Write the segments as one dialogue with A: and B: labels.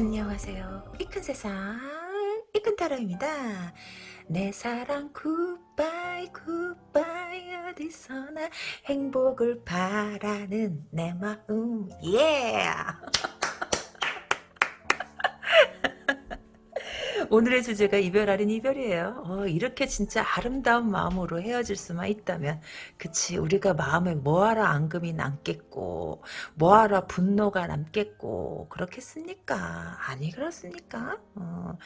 A: 안녕하세요. 이 큰 세상, 이 큰 타로입니다. 내 사랑 굿바이 굿바이 어디서나 행복을 바라는 내 마음 예 오늘의 주제가 이별 아닌 이별이에요. 어, 이렇게 진짜 아름다운 마음으로 헤어질 수만 있다면, 그치, 우리가 마음에 뭐하러 앙금이 남겠고, 뭐하러 분노가 남겠고, 그렇겠습니까? 아니, 그렇습니까? 어,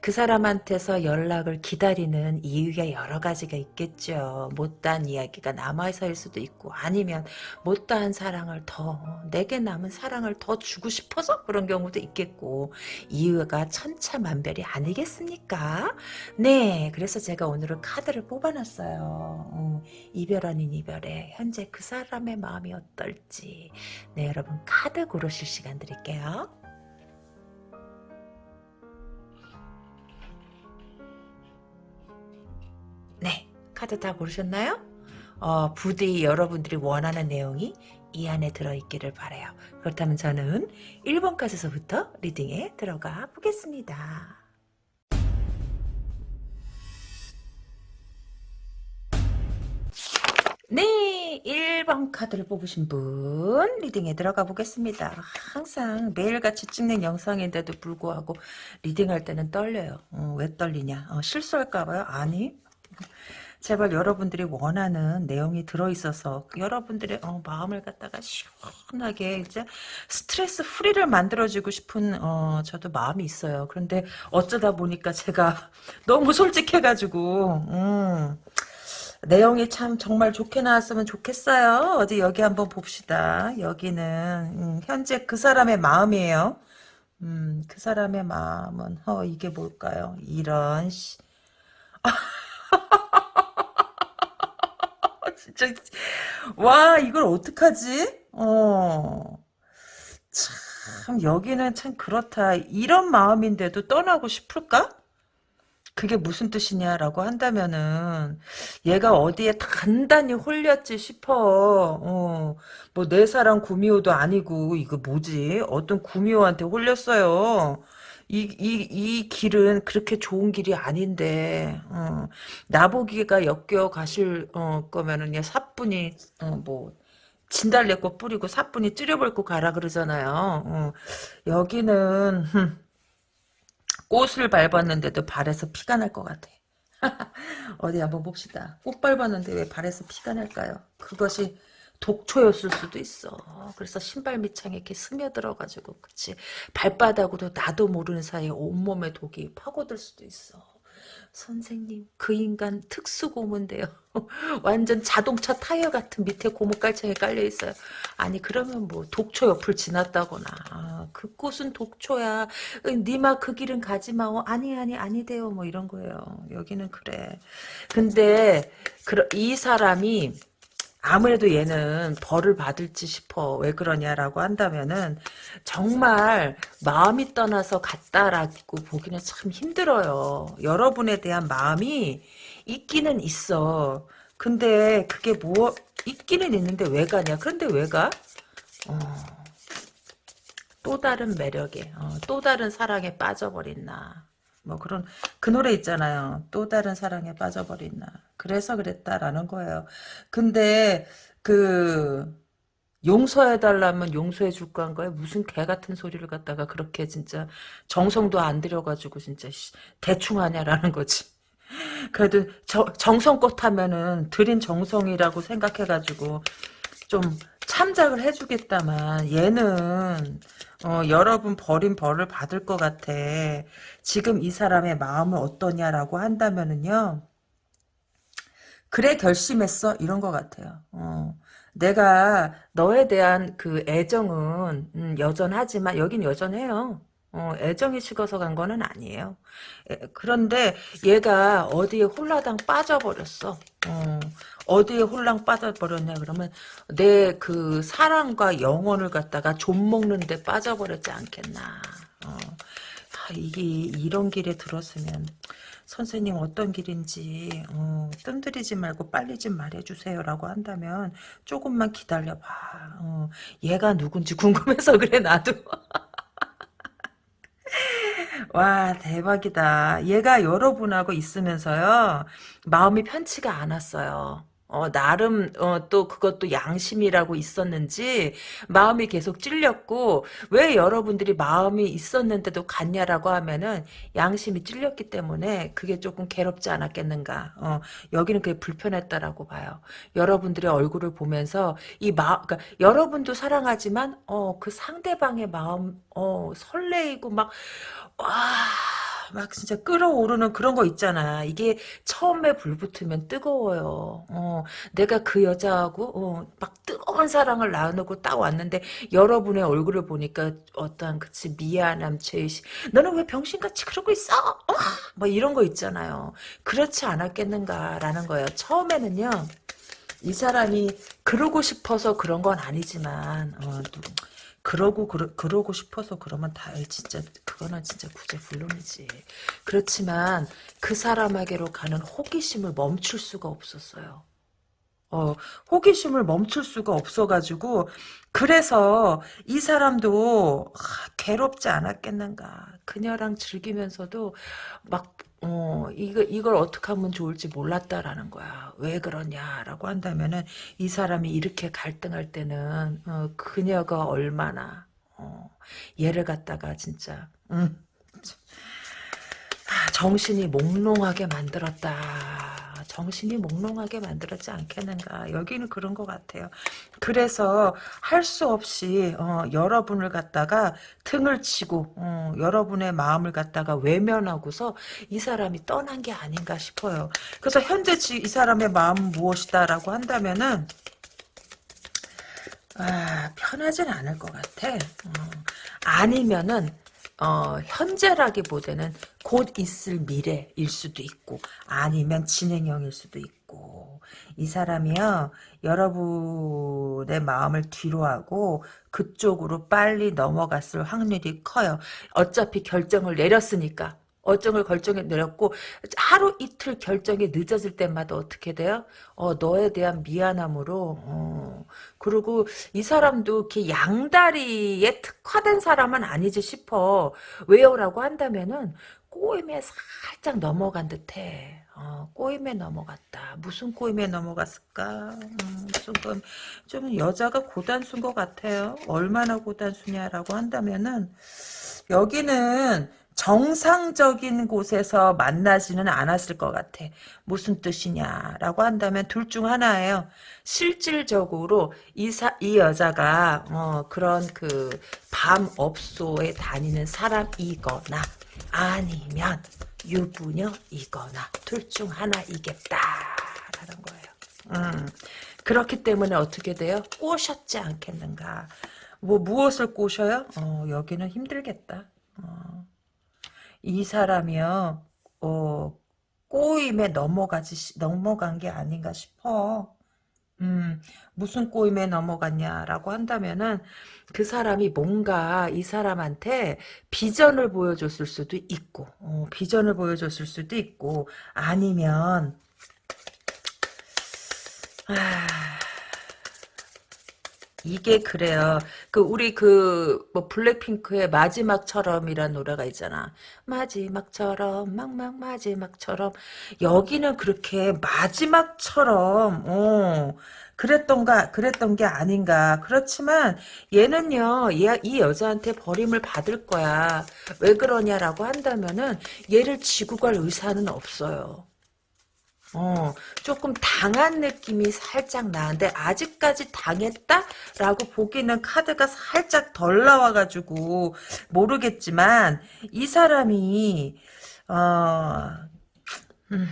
A: 그 사람한테서 연락을 기다리는 이유가 여러 가지가 있겠죠. 못다한 이야기가 남아서일 수도 있고, 아니면 못다한 사랑을 더, 내게 남은 사랑을 더 주고 싶어서 그런 경우도 있겠고, 이유가 천차만별이 아니겠습니까? 네, 그래서 제가 오늘은 카드를 뽑아놨어요. 어, 이별 아닌 이별에 현재 그 사람의 마음이 어떨지. 네, 여러분 카드 고르실 시간 드릴게요. 네, 카드 다 고르셨나요? 어, 부디 여러분들이 원하는 내용이 이 안에 들어있기를 바래요. 그렇다면 저는 1번 카드서부터 리딩에 들어가 보겠습니다. 네, 1번 카드를 뽑으신 분 리딩에 들어가 보겠습니다. 항상 매일같이 찍는 영상인데도 불구하고 리딩할 때는 떨려요. 어, 왜 떨리냐? 어, 실수할까봐요? 아니. 제발 여러분들이 원하는 내용이 들어있어서 여러분들의 어, 마음을 갖다가 시원하게 이제 스트레스 프리를 만들어주고 싶은 어, 저도 마음이 있어요. 그런데 어쩌다 보니까 제가 너무 솔직해가지고 음, 내용이 참 정말 좋게 나왔으면 좋겠어요. 어디 여기 한번 봅시다. 여기는 음, 현재 그 사람의 마음이에요. 음, 그 사람의 마음은 어 이게 뭘까요? 이런 씨. 진짜 와 이걸 어떡하지? 어. 참 여기는 참 그렇다. 이런 마음인데도 떠나고 싶을까? 그게 무슨 뜻이냐라고 한다면은 얘가 어디에 단단히 홀렸지 싶어. 어, 뭐 내 사랑 구미호도 아니고 이거 뭐지? 어떤 구미호한테 홀렸어요. 이, 이, 이 길은 그렇게 좋은 길이 아닌데, 어, 나보기가 엮여 가실, 어, 거면은, 얘 사뿐히, 어, 뭐, 진달래꽃 뿌리고 사뿐히 찌려볼고 가라 그러잖아요. 어, 여기는, 흠, 꽃을 밟았는데도 발에서 피가 날 것 같아. 어디 한번 봅시다. 꽃 밟았는데 왜 발에서 피가 날까요? 그것이 독초였을 수도 있어. 그래서 신발 밑창에 이렇게 스며들어가지고, 그치. 발바닥으로 나도 모르는 사이에 온몸에 독이 파고들 수도 있어. 선생님, 그 인간 특수고문데요. 완전 자동차 타이어 같은 밑에 고무깔창에 깔려있어요. 아니, 그러면 뭐, 독초 옆을 지났다거나, 아, 그 꽃은 독초야. 니마 그 길은 가지마. 어, 아니, 아니, 아니대요. 뭐 이런 거예요. 여기는 그래. 근데, 이 사람이, 아무래도 얘는 벌을 받을지 싶어. 왜 그러냐라고 한다면은 정말 마음이 떠나서 갔다라고 보기는 참 힘들어요. 여러분에 대한 마음이 있기는 있어. 근데 그게 뭐 있기는 있는데 왜 가냐? 그런데 왜 가? 어, 또 다른 매력에, 어, 또 다른 사랑에 빠져버린 나. 뭐 그런 그 노래 있잖아요. 또 다른 사랑에 빠져버린 나. 그래서 그랬다라는 거예요. 근데 그 용서해달라면 용서해줄 거예요. 무슨 개 같은 소리를 갖다가 그렇게 진짜 정성도 안 들여가지고 진짜 대충 하냐라는 거지. 그래도 저, 정성껏 하면은 들인 정성이라고 생각해가지고 좀 참작을 해주겠다만 얘는 어, 여러분 버린 벌을 받을 것 같아. 지금 이 사람의 마음은 어떠냐라고 한다면은요. 그래 결심했어 이런 것 같아요. 어. 내가 너에 대한 그 애정은 음, 여전하지만 여긴 여전해요. 어, 애정이 식어서 간 거는 아니에요. 에, 그런데 얘가 어디에 홀라당 빠져버렸어. 어, 어 디에 홀랑 빠져버렸냐 그러면 내 그 사랑과 영혼을 갖다가 좀 먹는데 빠져버렸지 않겠나. 어, 아, 이게 이런 길에 들었으면 선생님 어떤 길인지 어, 뜸들이지 말고 빨리 좀 말해주세요 라고 한다면 조금만 기다려봐 어, 얘가 누군지 궁금해서 그래 나도 와, 대박이다. 얘가 여러분하고 있으면서요, 마음이 편치가 않았어요. 어, 나름, 어, 또 그것도 양심이라고 있었는지, 마음이 계속 찔렸고, 왜 여러분들이 마음이 있었는데도 갔냐라고 하면은, 양심이 찔렸기 때문에, 그게 조금 괴롭지 않았겠는가. 어, 여기는 그게 불편했다라고 봐요. 여러분들의 얼굴을 보면서, 이 마, 그러니까 여러분도 사랑하지만, 어, 그 상대방의 마음, 어, 설레이고 막, 와, 막 진짜 끌어오르는 그런 거 있잖아. 이게 처음에 불 붙으면 뜨거워요. 어, 내가 그 여자하고 어, 막 뜨거운 사랑을 나누고 딱 왔는데 여러분의 얼굴을 보니까 어떠한 그치 미안함, 죄의식. 너는 왜 병신같이 그러고 있어? 어? 뭐 이런 거 있잖아요. 그렇지 않았겠는가라는 거예요. 처음에는요. 이 사람이 그러고 싶어서 그런 건 아니지만 어, 그러고 그러, 그러고 싶어서 그러면 다 진짜 그거는 진짜 구제 불능이지. 그렇지만 그 사람에게로 가는 호기심을 멈출 수가 없었어요. 어, 호기심을 멈출 수가 없어가지고 그래서 이 사람도 아, 괴롭지 않았겠는가. 그녀랑 즐기면서도 막 어, 이거, 이걸 어떻게 하면 좋을지 몰랐다라는 거야. 왜 그러냐라고 한다면은, 이 사람이 이렇게 갈등할 때는, 어, 그녀가 얼마나, 어, 얘를 갖다가 진짜, 음, 아, 정신이 몽롱하게 만들었다. 정신이 몽롱하게 만들었지 않겠는가. 여기는 그런 것 같아요. 그래서 할 수 없이 어, 여러분을 갖다가 등을 치고 어, 여러분의 마음을 갖다가 외면하고서 이 사람이 떠난 게 아닌가 싶어요. 그래서 현재 이 사람의 마음은 무엇이다 라고 한다면은 아, 편하진 않을 것 같아. 어, 아니면은 어, 현재라기보다는 곧 있을 미래일 수도 있고 아니면 진행형일 수도 있고 이 사람이요 여러분의 마음을 뒤로하고 그쪽으로 빨리 넘어갔을 확률이 커요. 어차피 결정을 내렸으니까 어정을 결정해 내렸고 하루 이틀 결정이 늦어질 때마다 어떻게 돼요? 어 너에 대한 미안함으로 어 그리고 이 사람도 이렇게 양다리에 특화된 사람은 아니지 싶어 왜요라고 한다면은 꼬임에 살짝 넘어간 듯해. 어, 꼬임에 넘어갔다. 무슨 꼬임에 넘어갔을까? 음, 무슨 꼬임. 좀 여자가 고단수인 것 같아요. 얼마나 고단수냐라고 한다면은 여기는 정상적인 곳에서 만나지는 않았을 것 같아. 무슨 뜻이냐라고 한다면 둘 중 하나예요. 실질적으로 이, 사, 이 여자가 어, 그런 그 밤 업소에 다니는 사람이거나 아니면 유부녀이거나 둘 중 하나이겠다라는 거예요. 음, 그렇기 때문에 어떻게 돼요? 꼬셨지 않겠는가. 뭐 무엇을 꼬셔요? 어, 여기는 힘들겠다. 어. 이 사람이요, 어, 꼬임에 넘어가지, 넘어간 게 아닌가 싶어. 음, 무슨 꼬임에 넘어갔냐라고 한다면은 그 사람이 뭔가 이 사람한테 비전을 보여줬을 수도 있고, 어, 비전을 보여줬을 수도 있고, 아니면, 아, 이게 그래요. 그 우리 그 뭐 블랙핑크의 마지막처럼이란 노래가 있잖아. 마지막처럼 막막 마지막처럼 여기는 그렇게 마지막처럼 어 그랬던가 그랬던 게 아닌가. 그렇지만 얘는요. 얘, 이 여자한테 버림을 받을 거야. 왜 그러냐라고 한다면은 얘를 지고 갈 의사는 없어요. 어, 조금 당한 느낌이 살짝 나는데 아직까지 당했다라고 보기는 카드가 살짝 덜 나와가지고 모르겠지만 이 사람이 어, 음,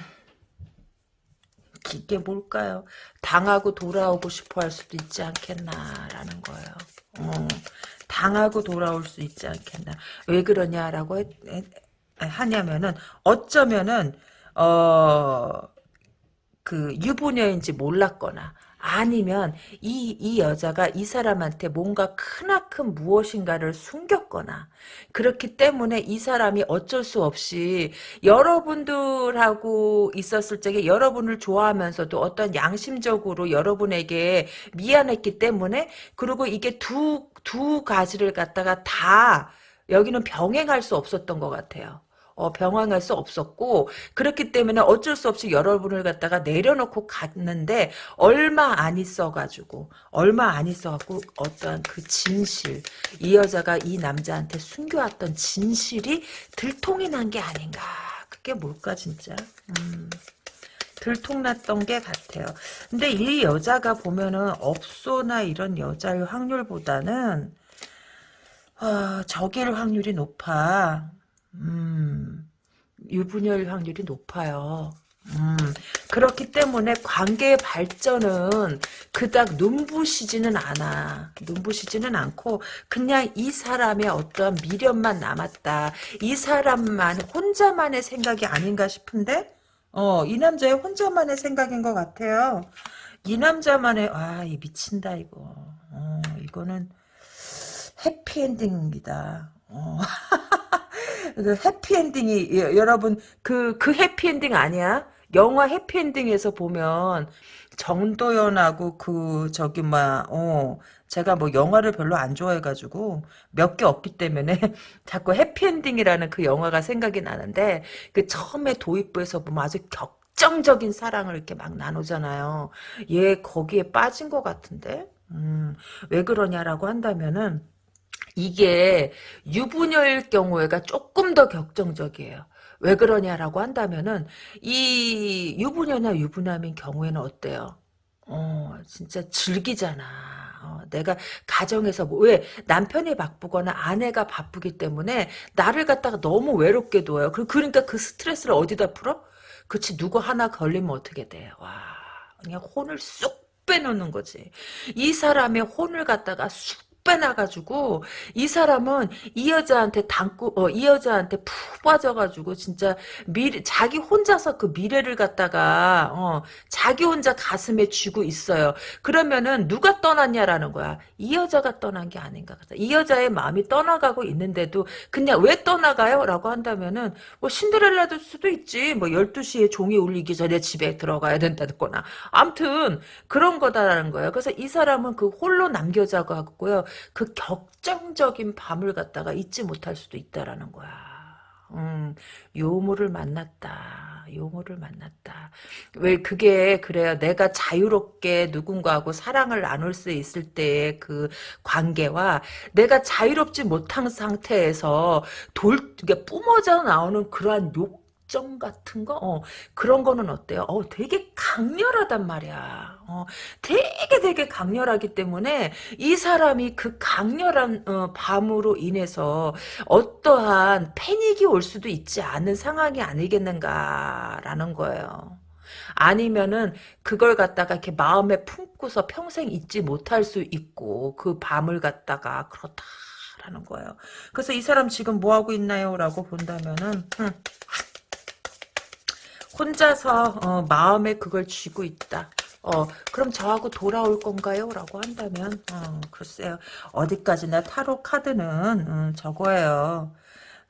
A: 이게 뭘까요? 당하고 돌아오고 싶어 할 수도 있지 않겠나라는 거예요. 어, 당하고 돌아올 수 있지 않겠나. 왜 그러냐라고 하냐면은 어쩌면은 어. 그 유부녀인지 몰랐거나 아니면 이, 이 여자가 이 사람한테 뭔가 크나큰 무엇인가를 숨겼거나 그렇기 때문에 이 사람이 어쩔 수 없이 여러분들하고 있었을 적에 여러분을 좋아하면서도 어떤 양심적으로 여러분에게 미안했기 때문에 그리고 이게 두, 두 가지를 갖다가 다 여기는 병행할 수 없었던 것 같아요. 어, 병행할 수 없었고 그렇기 때문에 어쩔 수 없이 여러분을 갖다가 내려놓고 갔는데 얼마 안 있어가지고 얼마 안 있어갖고 어떠한 그 진실 이 여자가 이 남자한테 숨겨왔던 진실이 들통이 난 게 아닌가 그게 뭘까 진짜 음. 들통났던 게 같아요. 근데 이 여자가 보면은 업소나 이런 여자일 확률보다는 어, 적일 확률이 높아. 음, 유분열 확률이 높아요. 음, 그렇기 때문에 관계의 발전은 그닥 눈부시지는 않아. 눈부시지는 않고 그냥 이 사람의 어떠한 미련만 남았다. 이 사람만 혼자만의 생각이 아닌가 싶은데 어, 이 남자의 혼자만의 생각인 것 같아요. 이 남자만의 아, 이 미친다 이거. 어, 이거는 해피엔딩입니다. 어. 그 해피엔딩이 여- 여러분 그그 해피엔딩 아니야? 영화 해피엔딩에서 보면 정도연하고 그 저기 뭐어 제가 뭐 영화를 별로 안 좋아해가지고 몇 개 없기 때문에 자꾸 해피엔딩이라는 그 영화가 생각이 나는데 그 처음에 도입부에서 보면 아주 격정적인 사랑을 이렇게 막 나누잖아요. 얘 거기에 빠진 것 같은데 음, 왜 그러냐라고 한다면은 이게 유부녀일 경우에가 조금 더 격정적이에요. 왜 그러냐라고 한다면은 이 유부녀나 유부남인 경우에는 어때요? 어, 진짜 즐기잖아. 어, 내가 가정에서 뭐, 왜 남편이 바쁘거나 아내가 바쁘기 때문에 나를 갖다가 너무 외롭게 둬요. 그- 그러니까 그 스트레스를 어디다 풀어? 그치 누구 하나 걸리면 어떻게 돼? 와 그냥 혼을 쑥 빼놓는 거지. 이 사람의 혼을 갖다가 쑥 빼놔가지고 이 사람은 이 여자한테 담고 어, 이 여자한테 푹 빠져가지고 진짜 미래 자기 혼자서 그 미래를 갖다가 어, 자기 혼자 가슴에 쥐고 있어요. 그러면은 누가 떠났냐라는 거야. 이 여자가 떠난 게 아닌가. 이 여자의 마음이 떠나가고 있는데도 그냥 왜 떠나가요? 라고 한다면은 뭐 신데렐라일 수도 있지. 뭐 12시에 종이 울리기 전에 집에 들어가야 된다거나. 암튼 그런 거다라는 거예요. 그래서 이 사람은 그 홀로 남겨자고 하고요. 그 격정적인 밤을 갖다가 잊지 못할 수도 있다라는 거야. 음, 요모를 만났다. 요모를 만났다. 왜 그게 그래요. 내가 자유롭게 누군가하고 사랑을 나눌 수 있을 때의 그 관계와 내가 자유롭지 못한 상태에서 돌, 이게 뿜어져 나오는 그러한 욕 정 같은 거, 어, 그런 거는 어때요? 어, 되게 강렬하단 말이야. 어, 되게 되게 강렬하기 때문에 이 사람이 그 강렬한 어, 밤으로 인해서 어떠한 패닉이 올 수도 있지 않은 상황이 아니겠는가라는 거예요. 아니면은 그걸 갖다가 이렇게 마음에 품고서 평생 잊지 못할 수 있고 그 밤을 갖다가 그렇다 라는 거예요. 그래서 이 사람 지금 뭐 하고 있나요? 라고 본다면은 흠, 혼자서 어, 마음에 그걸 쥐고 있다. 어, 그럼 저하고 돌아올 건가요? 라고 한다면, 어, 글쎄요. 어디까지나 타로 카드는, 음, 저거예요.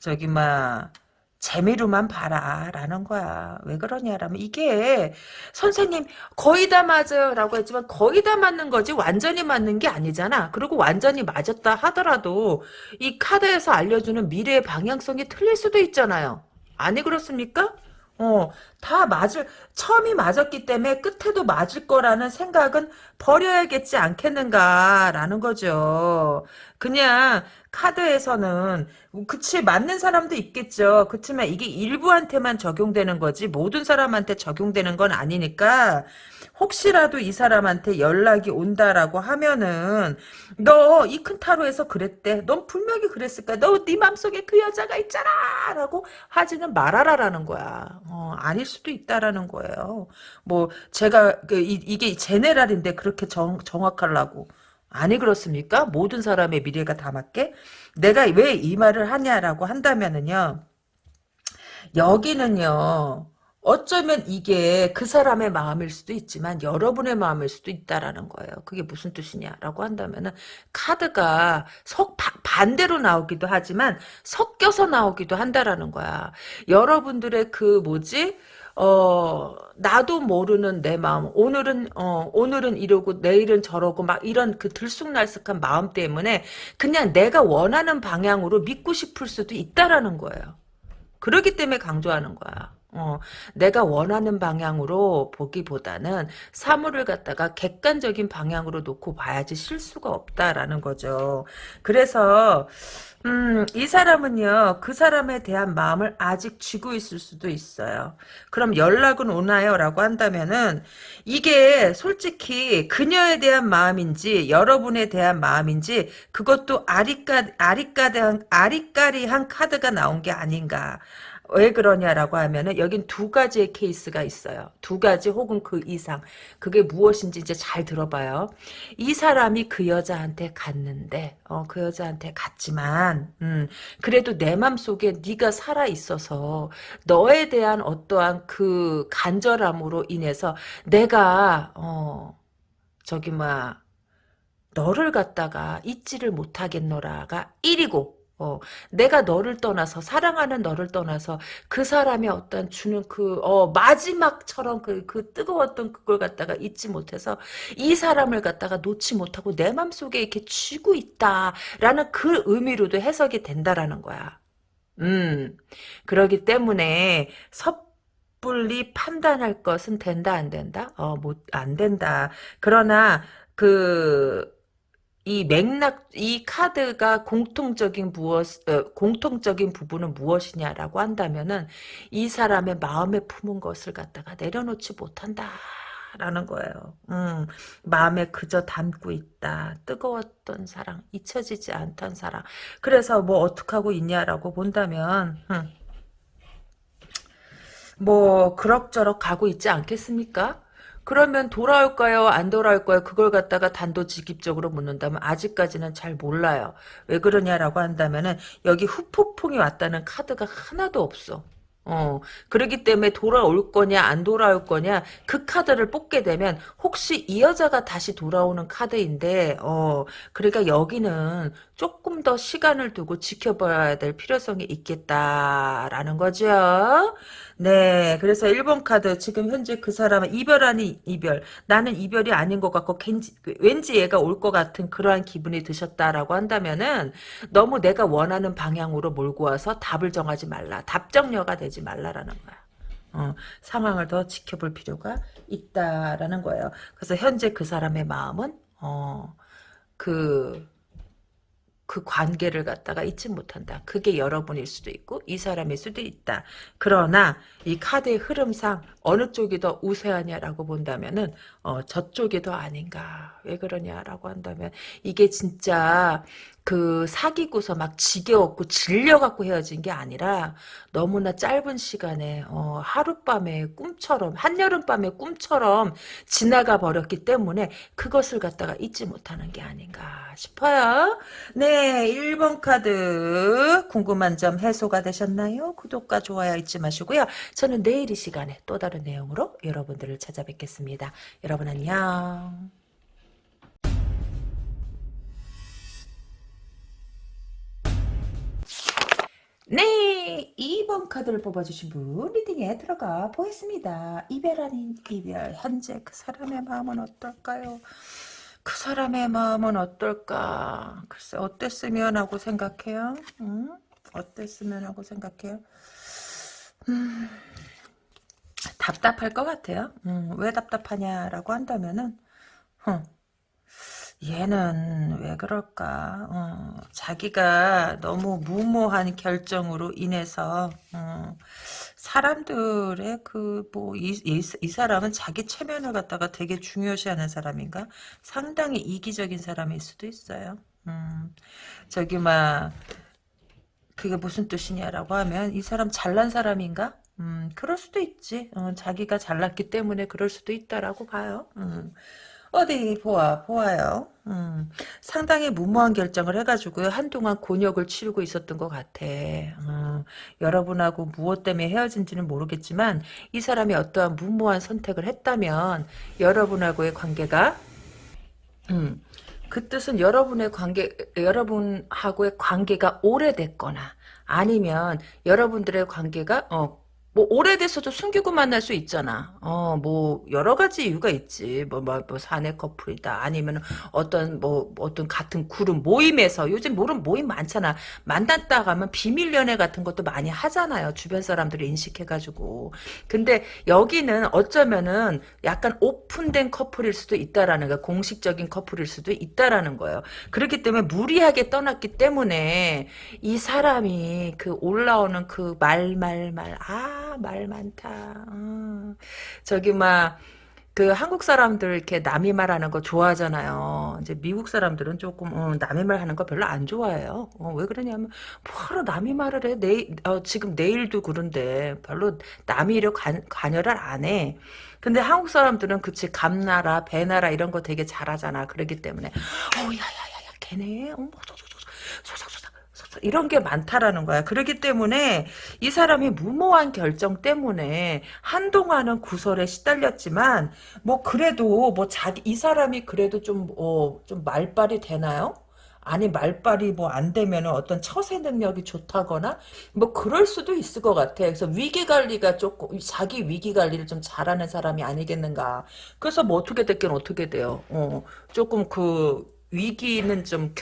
A: 저기, 막, 재미로만 봐라. 라는 거야. 왜 그러냐라면, 이게, 선생님, 거의 다 맞아요. 라고 했지만, 거의 다 맞는 거지, 완전히 맞는 게 아니잖아. 그리고 완전히 맞았다 하더라도, 이 카드에서 알려주는 미래의 방향성이 틀릴 수도 있잖아요. 아니, 그렇습니까? 어, 다 맞을, 처음이 맞았기 때문에 끝에도 맞을 거라는 생각은 버려야겠지 않겠는가라는 거죠. 그냥 카드에서는 그치 맞는 사람도 있겠죠. 그치만 이게 일부한테만 적용되는 거지 모든 사람한테 적용되는 건 아니니까 혹시라도 이 사람한테 연락이 온다라고 하면은 너 이 큰 타로에서 그랬대. 넌 분명히 그랬을 거야. 너 네 맘속에 그 여자가 있잖아. 라고 하지는 말아라라는 거야. 어, 아닐 수도 있다라는 거예요. 뭐 제가 그 이, 이게 제네랄인데 그렇게 정, 정확하려고. 아니 그렇습니까? 모든 사람의 미래가 다 맞게? 내가 왜 이 말을 하냐라고 한다면은요. 여기는요. 어쩌면 이게 그 사람의 마음일 수도 있지만 여러분의 마음일 수도 있다라는 거예요. 그게 무슨 뜻이냐라고 한다면은 카드가 석 바- 반대로 나오기도 하지만 섞여서 나오기도 한다라는 거야. 여러분들의 그 뭐지? 어, 나도 모르는 내 마음, 오늘은, 어, 오늘은 이러고, 내일은 저러고, 막 이런 그 들쑥날쑥한 마음 때문에 그냥 내가 원하는 방향으로 믿고 싶을 수도 있다라는 거예요. 그러기 때문에 강조하는 거야. 어, 내가 원하는 방향으로 보기보다는 사물을 갖다가 객관적인 방향으로 놓고 봐야지 실수가 없다라는 거죠. 그래서 음, 이 사람은요, 그 사람에 대한 마음을 아직 쥐고 있을 수도 있어요. 그럼 연락은 오나요? 라고 한다면은, 이게 솔직히 그녀에 대한 마음인지, 여러분에 대한 마음인지, 그것도 아리까, 아리까리한, 아리까리한 카드가 나온 게 아닌가. 왜 그러냐라고 하면은 여긴 두 가지의 케이스가 있어요. 두 가지 혹은 그 이상. 그게 무엇인지 이제 잘 들어봐요. 이 사람이 그 여자한테 갔는데 어, 그 여자한테 갔지만 음, 그래도 내 맘속에 네가 살아 있어서 너에 대한 어떠한 그 간절함으로 인해서 내가 어, 저기 뭐 너를 갖다가 잊지를 못하겠노라가 1이고 어, 내가 너를 떠나서 사랑하는 너를 떠나서 그 사람의 어떤 주는 그 어, 마지막처럼 그, 그 뜨거웠던 그걸 갖다가 잊지 못해서 이 사람을 갖다가 놓지 못하고 내 맘속에 이렇게 쥐고 있다라는 그 의미로도 해석이 된다라는 거야. 음. 그러기 때문에 섣불리 판단할 것은 된다 안 된다? 어, 못 안 된다. 그러나 그 이 맥락, 이 카드가 공통적인 무엇, 어, 공통적인 부분은 무엇이냐라고 한다면은 이 사람의 마음에 품은 것을 갖다가 내려놓지 못한다 라는 거예요. 음, 마음에 그저 담고 있다. 뜨거웠던 사랑, 잊혀지지 않던 사랑. 그래서 뭐 어떻게 하고 있냐라고 본다면, 음, 뭐 그럭저럭 가고 있지 않겠습니까? 그러면 돌아올까요? 안 돌아올까요? 그걸 갖다가 단도직입적으로 묻는다면 아직까지는 잘 몰라요. 왜 그러냐라고 한다면은 여기 후폭풍이 왔다는 카드가 하나도 없어. 어, 그러기 때문에 돌아올 거냐, 안 돌아올 거냐, 그 카드를 뽑게 되면, 혹시 이 여자가 다시 돌아오는 카드인데, 어, 그러니까 여기는 조금 더 시간을 두고 지켜봐야 될 필요성이 있겠다라는 거죠. 네, 그래서 1번 카드, 지금 현재 그 사람은 이별 아닌 이별, 나는 이별이 아닌 것 같고, 왠지, 왠지 얘가 올 것 같은 그러한 기분이 드셨다라고 한다면은, 너무 내가 원하는 방향으로 몰고 와서 답을 정하지 말라. 답정녀가 되지 말라라는 거야. 어, 상황을 더 지켜볼 필요가 있다라는 거예요. 그래서 현재 그 사람의 마음은 어, 그, 그 관계를 갖다가 잊지 못한다. 그게 여러분일 수도 있고 이 사람일 수도 있다. 그러나 이 카드의 흐름상 어느 쪽이 더 우세하냐라고 본다면은 어, 저쪽이 더 아닌가. 왜 그러냐라고 한다면 이게 진짜 그 사귀고서 막 지겨웠고 질려갖고 헤어진 게 아니라 너무나 짧은 시간에 어, 하룻밤의 꿈처럼 한여름밤의 꿈처럼 지나가 버렸기 때문에 그것을 갖다가 잊지 못하는 게 아닌가 싶어요. 네 1번 카드 궁금한 점 해소가 되셨나요? 구독과 좋아요 잊지 마시고요. 저는 내일 이 시간에 또 다른 내용으로 여러분들을 찾아뵙겠습니다. 여러분 안녕. 네, 2번 카드를 뽑아주신 분 리딩에 들어가 보겠습니다. 이별 아닌 이별, 현재 그 사람의 마음은 어떨까요? 그 사람의 마음은 어떨까? 글쎄, 어땠으면 하고 생각해요? 음? 어땠으면 하고 생각해요? 음, 답답할 것 같아요. 음, 왜 답답하냐라고 한다면은, 어, 얘는 왜 그럴까? 어, 자기가 너무 무모한 결정으로 인해서 어, 사람들의 그뭐이이 사람은 자기 체면을 갖다가 되게 중요시하는 사람인가? 상당히 이기적인 사람일 수도 있어요. 음, 저기 막 그게 무슨 뜻이냐라고 하면 이 사람 잘난 사람인가? 음, 그럴 수도 있지. 어, 자기가 잘났기 때문에 그럴 수도 있다라고 봐요. 음. 어디 보아 보아요. 음, 상당히 무모한 결정을 해가지고 한동안 곤욕을 치르고 있었던 것 같아. 음, 여러분하고 무엇 때문에 헤어진지는 모르겠지만 이 사람이 어떠한 무모한 선택을 했다면 여러분하고의 관계가 음, 그 뜻은 여러분의 관계 여러분하고의 관계가 오래됐거나 아니면 여러분들의 관계가 어 뭐 오래돼서도 숨기고 만날 수 있잖아. 어, 뭐 여러 가지 이유가 있지. 뭐, 뭐, 뭐 사내 커플이다. 아니면 어떤 뭐 어떤 같은 그룹 모임에서 요즘 모름 모임 많잖아. 만났다 가면 비밀 연애 같은 것도 많이 하잖아요. 주변 사람들이 인식해 가지고. 근데 여기는 어쩌면은 약간 오픈된 커플일 수도 있다라는 거, 공식적인 커플일 수도 있다라는 거예요. 그렇기 때문에 무리하게 떠났기 때문에 이 사람이 그 올라오는 그 말 말말 아. 말 많다. 어. 저기 막 그 한국 사람들 이렇게 남이 말하는 거 좋아하잖아요. 이제 미국 사람들은 조금 어, 남이 말하는 거 별로 안 좋아해요. 어, 왜 그러냐면 뭐하러 남이 말을 해? 내일 어, 지금 내일도 그런데 별로 남이 관, 관여를 안 해. 근데 한국 사람들은 그치 감나라 배나라 이런 거 되게 잘하잖아. 그러기 때문에 어 야야야야 걔네 어머 소소소소 이런 게 많다라는 거야. 그렇기 때문에 이 사람이 무모한 결정 때문에 한동안은 구설에 시달렸지만 뭐 그래도 뭐 자기 이 사람이 그래도 좀 어, 좀 말빨이 되나요? 아니 말빨이 뭐 안 되면 어떤 처세 능력이 좋다거나 뭐 그럴 수도 있을 것 같아. 그래서 위기 관리가 조금 자기 위기 관리를 좀 잘하는 사람이 아니겠는가. 그래서 뭐 어떻게 됐긴 어떻게 돼요. 어, 조금 그 위기는 좀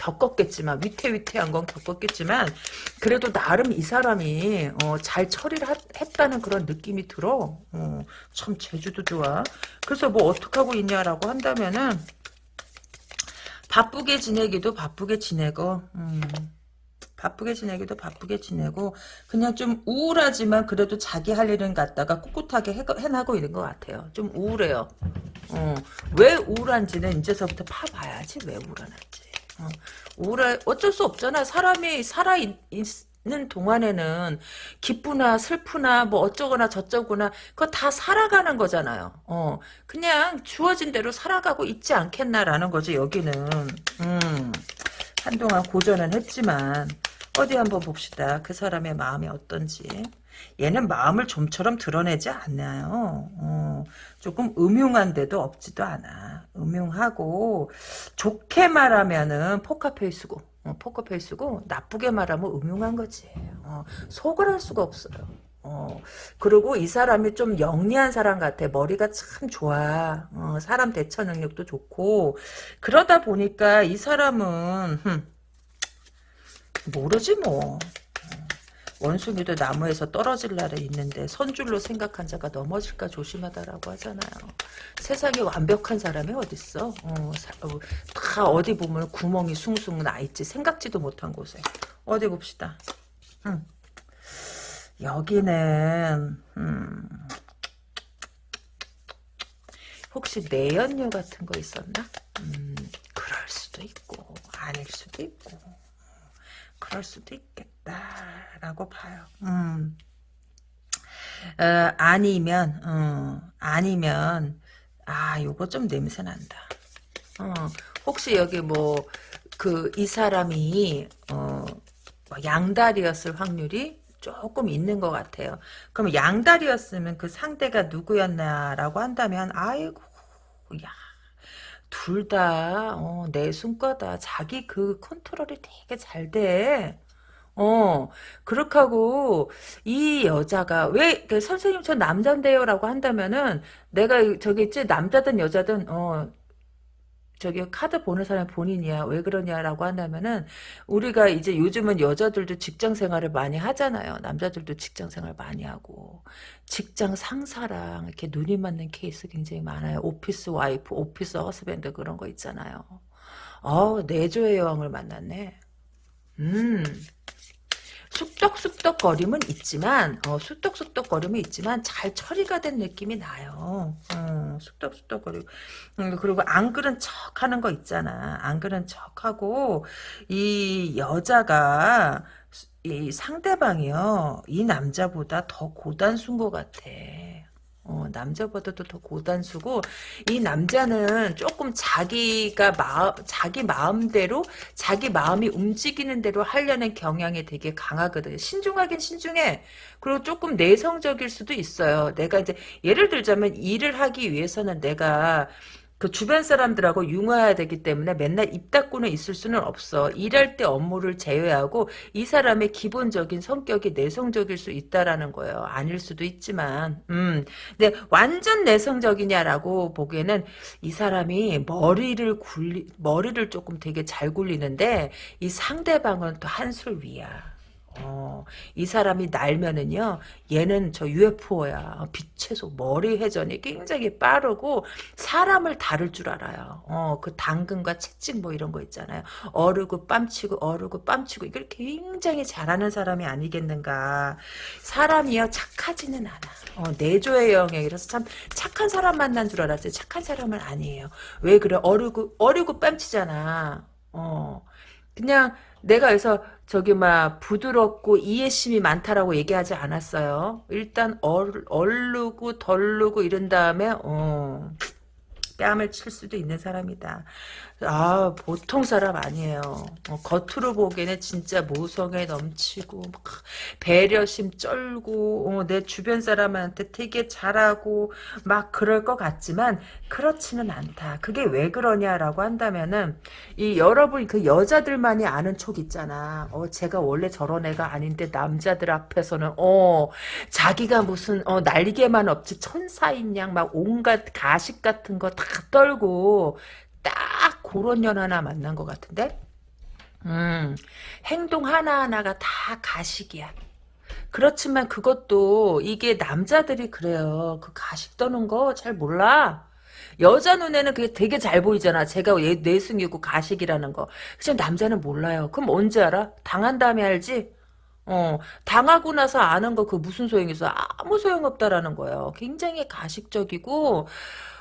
A: 겪었겠지만 위태위태한 건 겪었겠지만 그래도 나름 이 사람이 어, 잘 처리를 하, 했다는 그런 느낌이 들어. 어, 참 제주도 좋아. 그래서 뭐 어떻게 하고 있냐라고 한다면은 바쁘게 지내기도 바쁘게 지내고 음, 바쁘게 지내기도 바쁘게 지내고 그냥 좀 우울하지만 그래도 자기 할 일은 갖다가 꿋꿋하게 해, 해나고 있는 것 같아요. 좀 우울해요. 어, 왜 우울한지는 이제서부터 파봐야지 왜 우울한지. 어, 우울해 어쩔 수 없잖아. 사람이 살아 있 는 동안에는 기쁘나 슬프나 뭐 어쩌거나 저쩌거나 그거 다 살아가는 거잖아요. 어 그냥 주어진 대로 살아가고 있지 않겠나라는 거지 여기는. 음 한동안 고전은 했지만 어디 한번 봅시다. 그 사람의 마음이 어떤지. 얘는 마음을 좀처럼 드러내지 않나요. 어, 조금 음흉한데도 없지도 않아. 음흉하고 좋게 말하면은 포카페이스고 어, 포커페이스고 나쁘게 말하면 음흉한 거지. 어, 속을 할 수가 없어요. 어, 그리고 이 사람이 좀 영리한 사람 같아. 머리가 참 좋아. 어, 사람 대처 능력도 좋고. 그러다 보니까 이 사람은, 흠, 모르지 뭐. 원숭이도 나무에서 떨어질 날에 있는데 선줄로 생각한 자가 넘어질까 조심하다라고 하잖아요. 세상에 완벽한 사람이 어딨어. 어, 사, 어, 다 어디 보면 구멍이 숭숭 나 있지. 생각지도 못한 곳에. 어디 봅시다. 음. 여기는 음. 혹시 내연녀 같은 거 있었나? 음, 그럴 수도 있고 아닐 수도 있고 그럴 수도 있겠다 라고 봐요. 음. 어, 아니면 어, 아니면 아 요거 좀 냄새 난다. 어, 혹시 여기 뭐 그 이 사람이 어, 뭐 양다리였을 확률이 조금 있는 것 같아요. 그럼 양다리였으면 그 상대가 누구였나라고 한다면 아이고 야 둘다 어, 내숭과다. 자기 그 컨트롤이 되게 잘 돼. 어, 그렇게 하고, 이 여자가, 왜, 그 선생님 저 남잔데요 라고 한다면은, 내가 저기 있지, 남자든 여자든, 어, 저기 카드 보는 사람이 본인이야. 왜 그러냐라고 한다면은 우리가 이제 요즘은 여자들도 직장 생활을 많이 하잖아요. 남자들도 직장 생활 많이 하고 직장 상사랑 이렇게 눈이 맞는 케이스 굉장히 많아요. 오피스 와이프, 오피스 허스밴드 그런 거 있잖아요. 어, 내조의 여왕을 만났네. 음. 쑥덕쑥덕거림은 있지만 어, 쑥덕쑥덕거림은 있지만 잘 처리가 된 느낌이 나요. 어, 쑥덕쑥덕거리고 음, 그리고 안 그런 척하는 거 있잖아. 안 그런 척하고 이 여자가 이 상대방이요 이 남자보다 더 고단순 것 같아. 어, 남자보다도 더 고단수고 이 남자는 조금 자기가 마음 자기 마음대로 자기 마음이 움직이는 대로 하려는 경향이 되게 강하거든. 신중하긴 신중해. 그리고 조금 내성적일 수도 있어요. 내가 이제 예를 들자면 일을 하기 위해서는 내가 그 주변 사람들하고 융화해야 되기 때문에 맨날 입 닫고는 있을 수는 없어. 일할 때 업무를 제외하고 이 사람의 기본적인 성격이 내성적일 수 있다라는 거예요. 아닐 수도 있지만, 음, 근데 완전 내성적이냐라고 보기에는 이 사람이 머리를 굴리 머리를 조금 되게 잘 굴리는데 이 상대방은 또 한술 위야. 어, 이 사람이 날면은요, 얘는 저 UFO야. 빛의 속, 머리 회전이 굉장히 빠르고, 사람을 다룰 줄 알아요. 어, 그 당근과 채찍 뭐 이런 거 있잖아요. 어르고 뺨치고, 어르고 뺨치고, 이걸 굉장히 잘하는 사람이 아니겠는가. 사람이요, 착하지는 않아. 어, 내조의 영역이라서 참 착한 사람 만난 줄 알았어요. 착한 사람은 아니에요. 왜 그래? 어르고, 어르고 뺨치잖아. 어, 그냥, 내가 그래서 저기 막 부드럽고 이해심이 많다라고 얘기하지 않았어요. 일단 얼, 얼르고 덜르고 이런 다음에 어, 뺨을 칠 수도 있는 사람이다. 아 보통 사람 아니에요. 어, 겉으로 보기에는 진짜 모성에 넘치고 막 배려심 쩔고 어, 내 주변 사람한테 되게 잘하고 막 그럴 것 같지만 그렇지는 않다. 그게 왜 그러냐라고 한다면은 이 여러분 그 여자들만이 아는 촉 있잖아. 어 제가 원래 저런 애가 아닌데 남자들 앞에서는 어 자기가 무슨 어 날개만 없지 천사인 양 막 온갖 가식 같은 거 다 떨고 딱 그런 년 하나 만난 것 같은데? 음, 행동 하나하나가 다 가식이야. 그렇지만 그것도 이게 남자들이 그래요. 그 가식 떠는 거 잘 몰라. 여자 눈에는 그게 되게 잘 보이잖아. 제가 얘 내숭이고 가식이라는 거. 그치 남자는 몰라요. 그럼 언제 알아? 당한 다음에 알지? 어, 당하고 나서 아는 거 그 무슨 소용이 있어? 아무 소용없다라는 거예요. 굉장히 가식적이고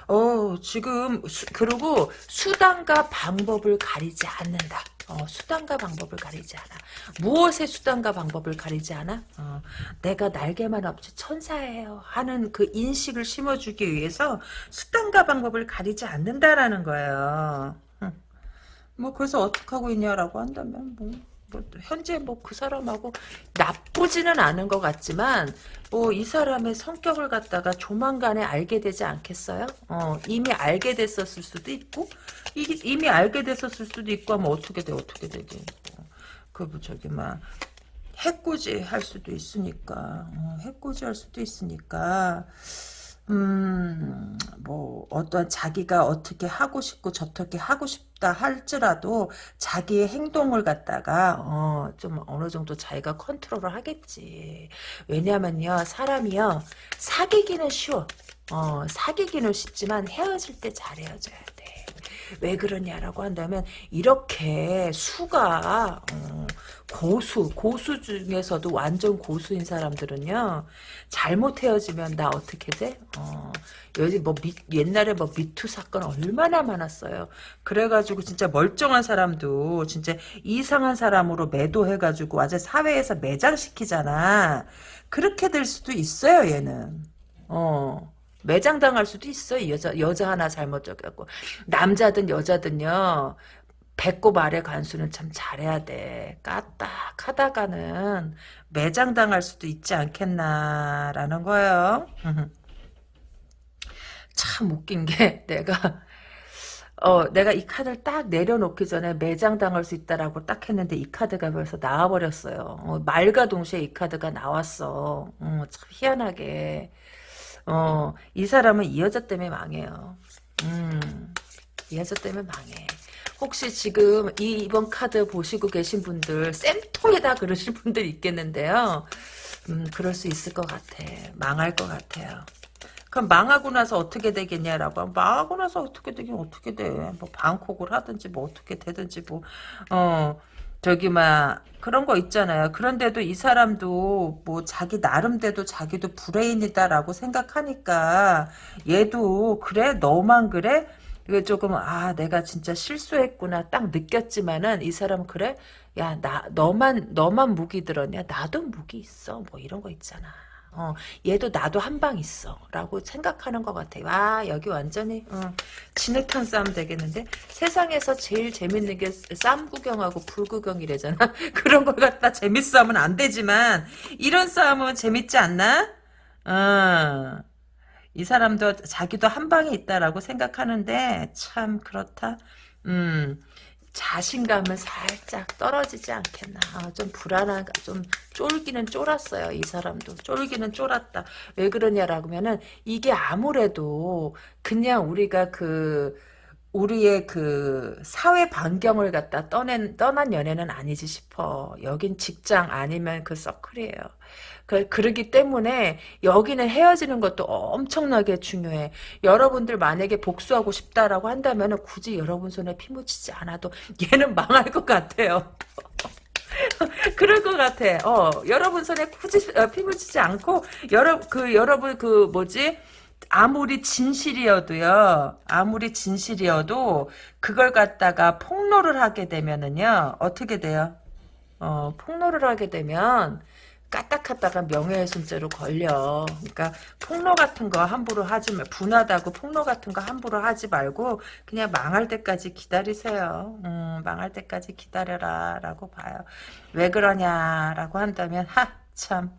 A: 어, 지금, 수, 그리고 수단과 방법을 가리지 않는다. 어, 수단과 방법을 가리지 않아. 무엇의 수단과 방법을 가리지 않아? 어, 내가 날개만 없지 천사예요. 하는 그 인식을 심어주기 위해서 수단과 방법을 가리지 않는다라는 거예요. 뭐, 그래서 어떻게 하고 있냐라고 한다면, 뭐. 뭐 현재 뭐 그 사람하고 나쁘지는 않은 것 같지만 뭐 이 사람의 성격을 갖다가 조만간에 알게 되지 않겠어요? 어 이미 알게 됐었을 수도 있고 이, 이미 알게 됐었을 수도 있고 하면 어떻게 돼 어떻게 되지? 그 뭐 저기 막 해코지 할 수도 있으니까 어, 해코지 할 수도 있으니까 음, 뭐, 어떤 자기가 어떻게 하고 싶고 저렇게 하고 싶 다 할지라도 자기의 행동을 갖다가, 어, 좀 어느 정도 자기가 컨트롤을 하겠지. 왜냐면요, 사람이요, 사귀기는 쉬워. 어, 사귀기는 쉽지만 헤어질 때 잘 헤어져야 돼. 왜 그러냐라고 한다면, 이렇게 수가, 어, 고수, 고수 중에서도 완전 고수인 사람들은요, 잘못 헤어지면 나 어떻게 돼? 어, 여기 뭐 미, 옛날에 뭐 미투 사건 얼마나 많았어요. 그래가지고 진짜 멀쩡한 사람도 진짜 이상한 사람으로 매도해가지고 완전 사회에서 매장시키잖아. 그렇게 될 수도 있어요, 얘는. 어. 매장당할 수도 있어, 여자, 여자 하나 잘못 적였고. 남자든 여자든요, 배꼽 아래 간수는 참 잘해야 돼. 까딱 하다가는 매장당할 수도 있지 않겠나라는 거예요. 참 웃긴 게 내가 어 내가 이 카드를 딱 내려놓기 전에 매장당할 수 있다라고 딱 했는데 이 카드가 벌써 나와버렸어요. 어, 말과 동시에 이 카드가 나왔어. 어, 참 희한하게 어, 이 사람은 이 여자 때문에 망해요. 음, 이 여자 때문에 망해. 혹시 지금 이 이번 카드 보시고 계신 분들 쌤통에다 그러실 분들 있겠는데요. 음, 그럴 수 있을 것 같아. 망할 것 같아요. 그럼 망하고 나서 어떻게 되겠냐라고 하면 망하고 나서 어떻게 되긴 어떻게 돼. 뭐 방콕을 하든지 뭐 어떻게 되든지 뭐 어. 저기 막 그런 거 있잖아요. 그런데도 이 사람도 뭐 자기 나름대로 자기도 브레인이다라고 생각하니까 얘도 그래? 너만 그래? 이거 조금 아 내가 진짜 실수했구나 딱 느꼈지만은 이 사람 그래? 야 나 너만 너만 무기 들었냐? 나도 무기 있어. 뭐 이런 거 있잖아. 어, 얘도 나도 한 방 있어. 라고 생각하는 것 같아. 와, 여기 완전히, 어, 진흙탕 싸움 되겠는데? 세상에서 제일 재밌는 게쌈 구경하고 불 구경이래잖아. 그런 걸 갖다 재밌어 하면 안 되지만, 이런 싸움은 재밌지 않나? 어. 이 사람도 자기도 한 방에 있다라고 생각하는데 참 그렇다. 음. 자신감은 살짝 떨어지지 않겠나. 아, 좀 불안한, 좀 쫄기는 쫄았어요. 이 사람도. 쫄기는 쫄았다. 왜 그러냐라고 하면은 이게 아무래도 그냥 우리가 그 우리의 그 사회 반경을 갖다 떠낸 떠난 연애는 아니지 싶어. 여긴 직장 아니면 그 서클이에요. 그, 그러기 때문에 여기는 헤어지는 것도 엄청나게 중요해. 여러분들 만약에 복수하고 싶다라고 한다면 굳이 여러분 손에 피 묻히지 않아도 얘는 망할 것 같아요. 그럴 것 같아. 어, 여러분 손에 굳이 어, 피 묻히지 않고 여러 그 여러분 그 뭐지? 아무리 진실이어도요, 아무리 진실이어도, 그걸 갖다가 폭로를 하게 되면은요, 어떻게 돼요? 어, 폭로를 하게 되면, 까딱하다가 명예훼손죄로 걸려. 그러니까 폭로 같은 거 함부로 하지 말, 분하다고 폭로 같은 거 함부로 하지 말고 그냥 망할 때까지 기다리세요. 음, 망할 때까지 기다려라라고 봐요. 왜 그러냐라고 한다면 하 참.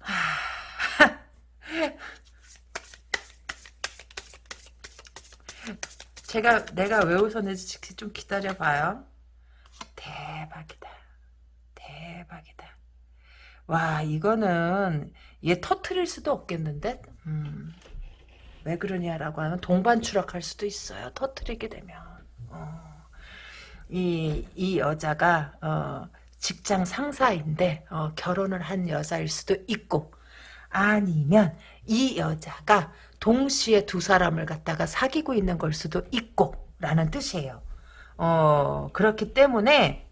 A: 하. 제가 내가 왜 웃었는지 좀 기다려봐요. 대박이다. 대박이다. 와 이거는 얘 터트릴 수도 없겠는데? 음, 왜 그러냐라고 하면 동반 추락할 수도 있어요. 터트리게 되면. 어, 이, 이 여자가 어, 직장 상사인데 어, 결혼을 한 여자일 수도 있고 아니면 이 여자가 동시에 두 사람을 갖다가 사귀고 있는 걸 수도 있고 라는 뜻이에요. 어, 그렇기 때문에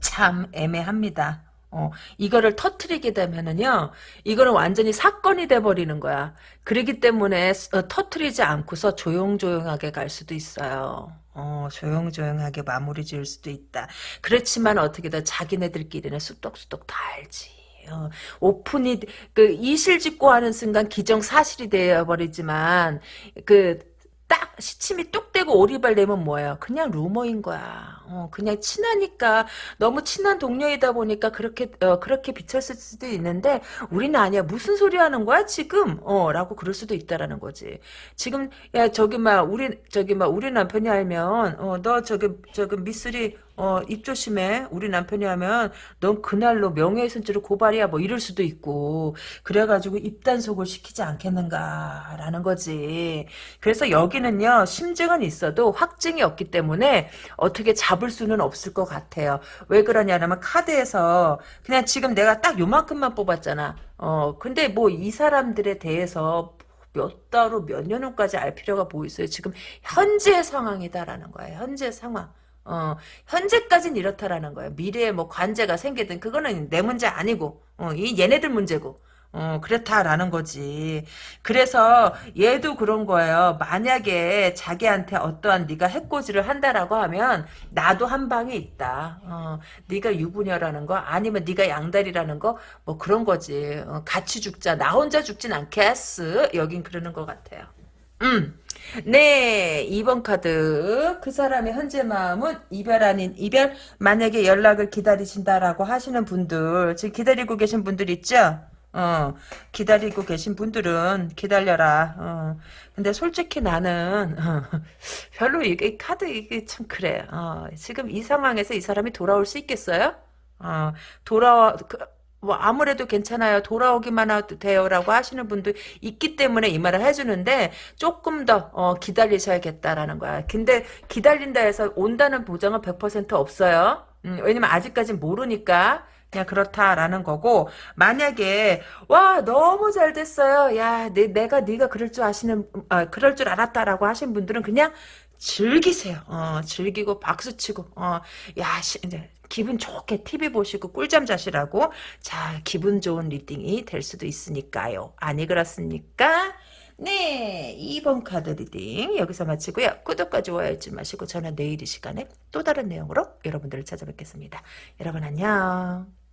A: 참 애매합니다. 어, 이거를 터트리게 되면은요, 이거는 완전히 사건이 돼버리는 거야. 그러기 때문에 어, 터트리지 않고서 조용조용하게 갈 수도 있어요. 어, 조용조용하게 마무리 지을 수도 있다. 그렇지만 어떻게든 자기네들끼리는 쑥덕쑥덕 다 알지. 어, 오픈이 그 이실직고 하는 순간 기정사실이 되어버리지만 그 딱 시침이 뚝 떼고 오리발 내면 뭐예요? 그냥 루머인 거야. 어, 그냥 친하니까 너무 친한 동료이다 보니까 그렇게 어, 그렇게 비쳤을 수도 있는데 우리는 아니야. 무슨 소리 하는 거야 지금? 어라고 그럴 수도 있다라는 거지. 지금 야 저기 막 우리 저기 막 우리 남편이 알면 어 너 저기 저기 미쓰리 어, 입 조심해. 우리 남편이 하면 넌 그날로 명예훼손죄로 고발이야. 뭐 이럴 수도 있고. 그래가지고 입단속을 시키지 않겠는가라는 거지. 그래서 여기는요. 심증은 있어도 확증이 없기 때문에 어떻게 잡을 수는 없을 것 같아요. 왜 그러냐면 카드에서 그냥 지금 내가 딱 요만큼만 뽑았잖아. 어, 근데 뭐 이 사람들에 대해서 몇 달로 몇 년 후까지 알 필요가 뭐 있어요. 지금 현재 상황이다라는 거예요. 현재 상황. 어, 현재까지는 이렇다라는 거예요. 미래에 뭐 관제가 생기든 그거는 내 문제 아니고, 어, 이 얘네들 문제고. 어, 그렇다라는 거지. 그래서 얘도 그런 거예요. 만약에 자기한테 어떠한 네가 해코지를 한다라고 하면 나도 한 방에 있다. 어, 네가 유부녀라는 거 아니면 네가 양다리라는 거 뭐 그런 거지. 어, 같이 죽자. 나 혼자 죽진 않겠어. 여긴 그러는 것 같아요. 음. 네, 2번 카드. 그 사람의 현재 마음은 이별 아닌 이별. 만약에 연락을 기다리신다라고 하시는 분들, 지금 기다리고 계신 분들 있죠? 어, 기다리고 계신 분들은 기다려라. 어. 근데 솔직히 나는 어, 별로 이게 카드 이게 참 그래. 어, 지금 이 상황에서 이 사람이 돌아올 수 있겠어요? 어, 돌아와 그, 뭐 아무래도 괜찮아요. 돌아오기만 해도 돼요라고 하시는 분도 있기 때문에 이 말을 해주는데 조금 더 어, 기다리셔야겠다라는 거야. 근데 기다린다 해서 온다는 보장은 100% 없어요. 음, 왜냐면 아직까지 모르니까 그냥 그렇다라는 거고 만약에 와 너무 잘 됐어요. 야 내, 내가 네가 그럴 줄 아시는 아, 그럴 줄 알았다라고 하신 분들은 그냥 즐기세요. 어, 즐기고 박수치고 어, 야 시, 이제 기분 좋게 TV 보시고 꿀잠 자시라고 자 기분 좋은 리딩이 될 수도 있으니까요. 아니 그렇습니까? 네 2번 카드 reading 여기서 마치고요. 구독과 좋아요 잊지 마시고 저는 내일 이 시간에 또 다른 내용으로 여러분들을 찾아뵙겠습니다. 여러분 안녕.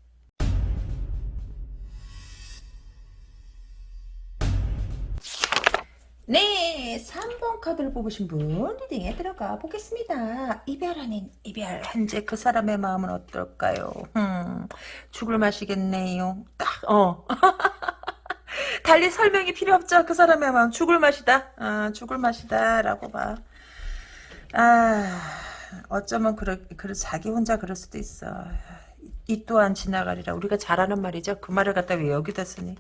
A: 네, 3번 카드를 뽑으신 분 리딩에 들어가 보겠습니다. 이별 아닌 이별. 현재 그 사람의 마음은 어떨까요? 음, 죽을 맛이겠네요. 딱, 어. 달리 설명이 필요 없죠. 그 사람의 마음 죽을 맛이다. 아, 죽을 맛이다 라고 봐. 아, 어쩌면 그래, 그래 자기 혼자 그럴 수도 있어. 이 또한 지나가리라. 우리가 잘하는 말이죠. 그 말을 갖다 왜 여기다 쓰니?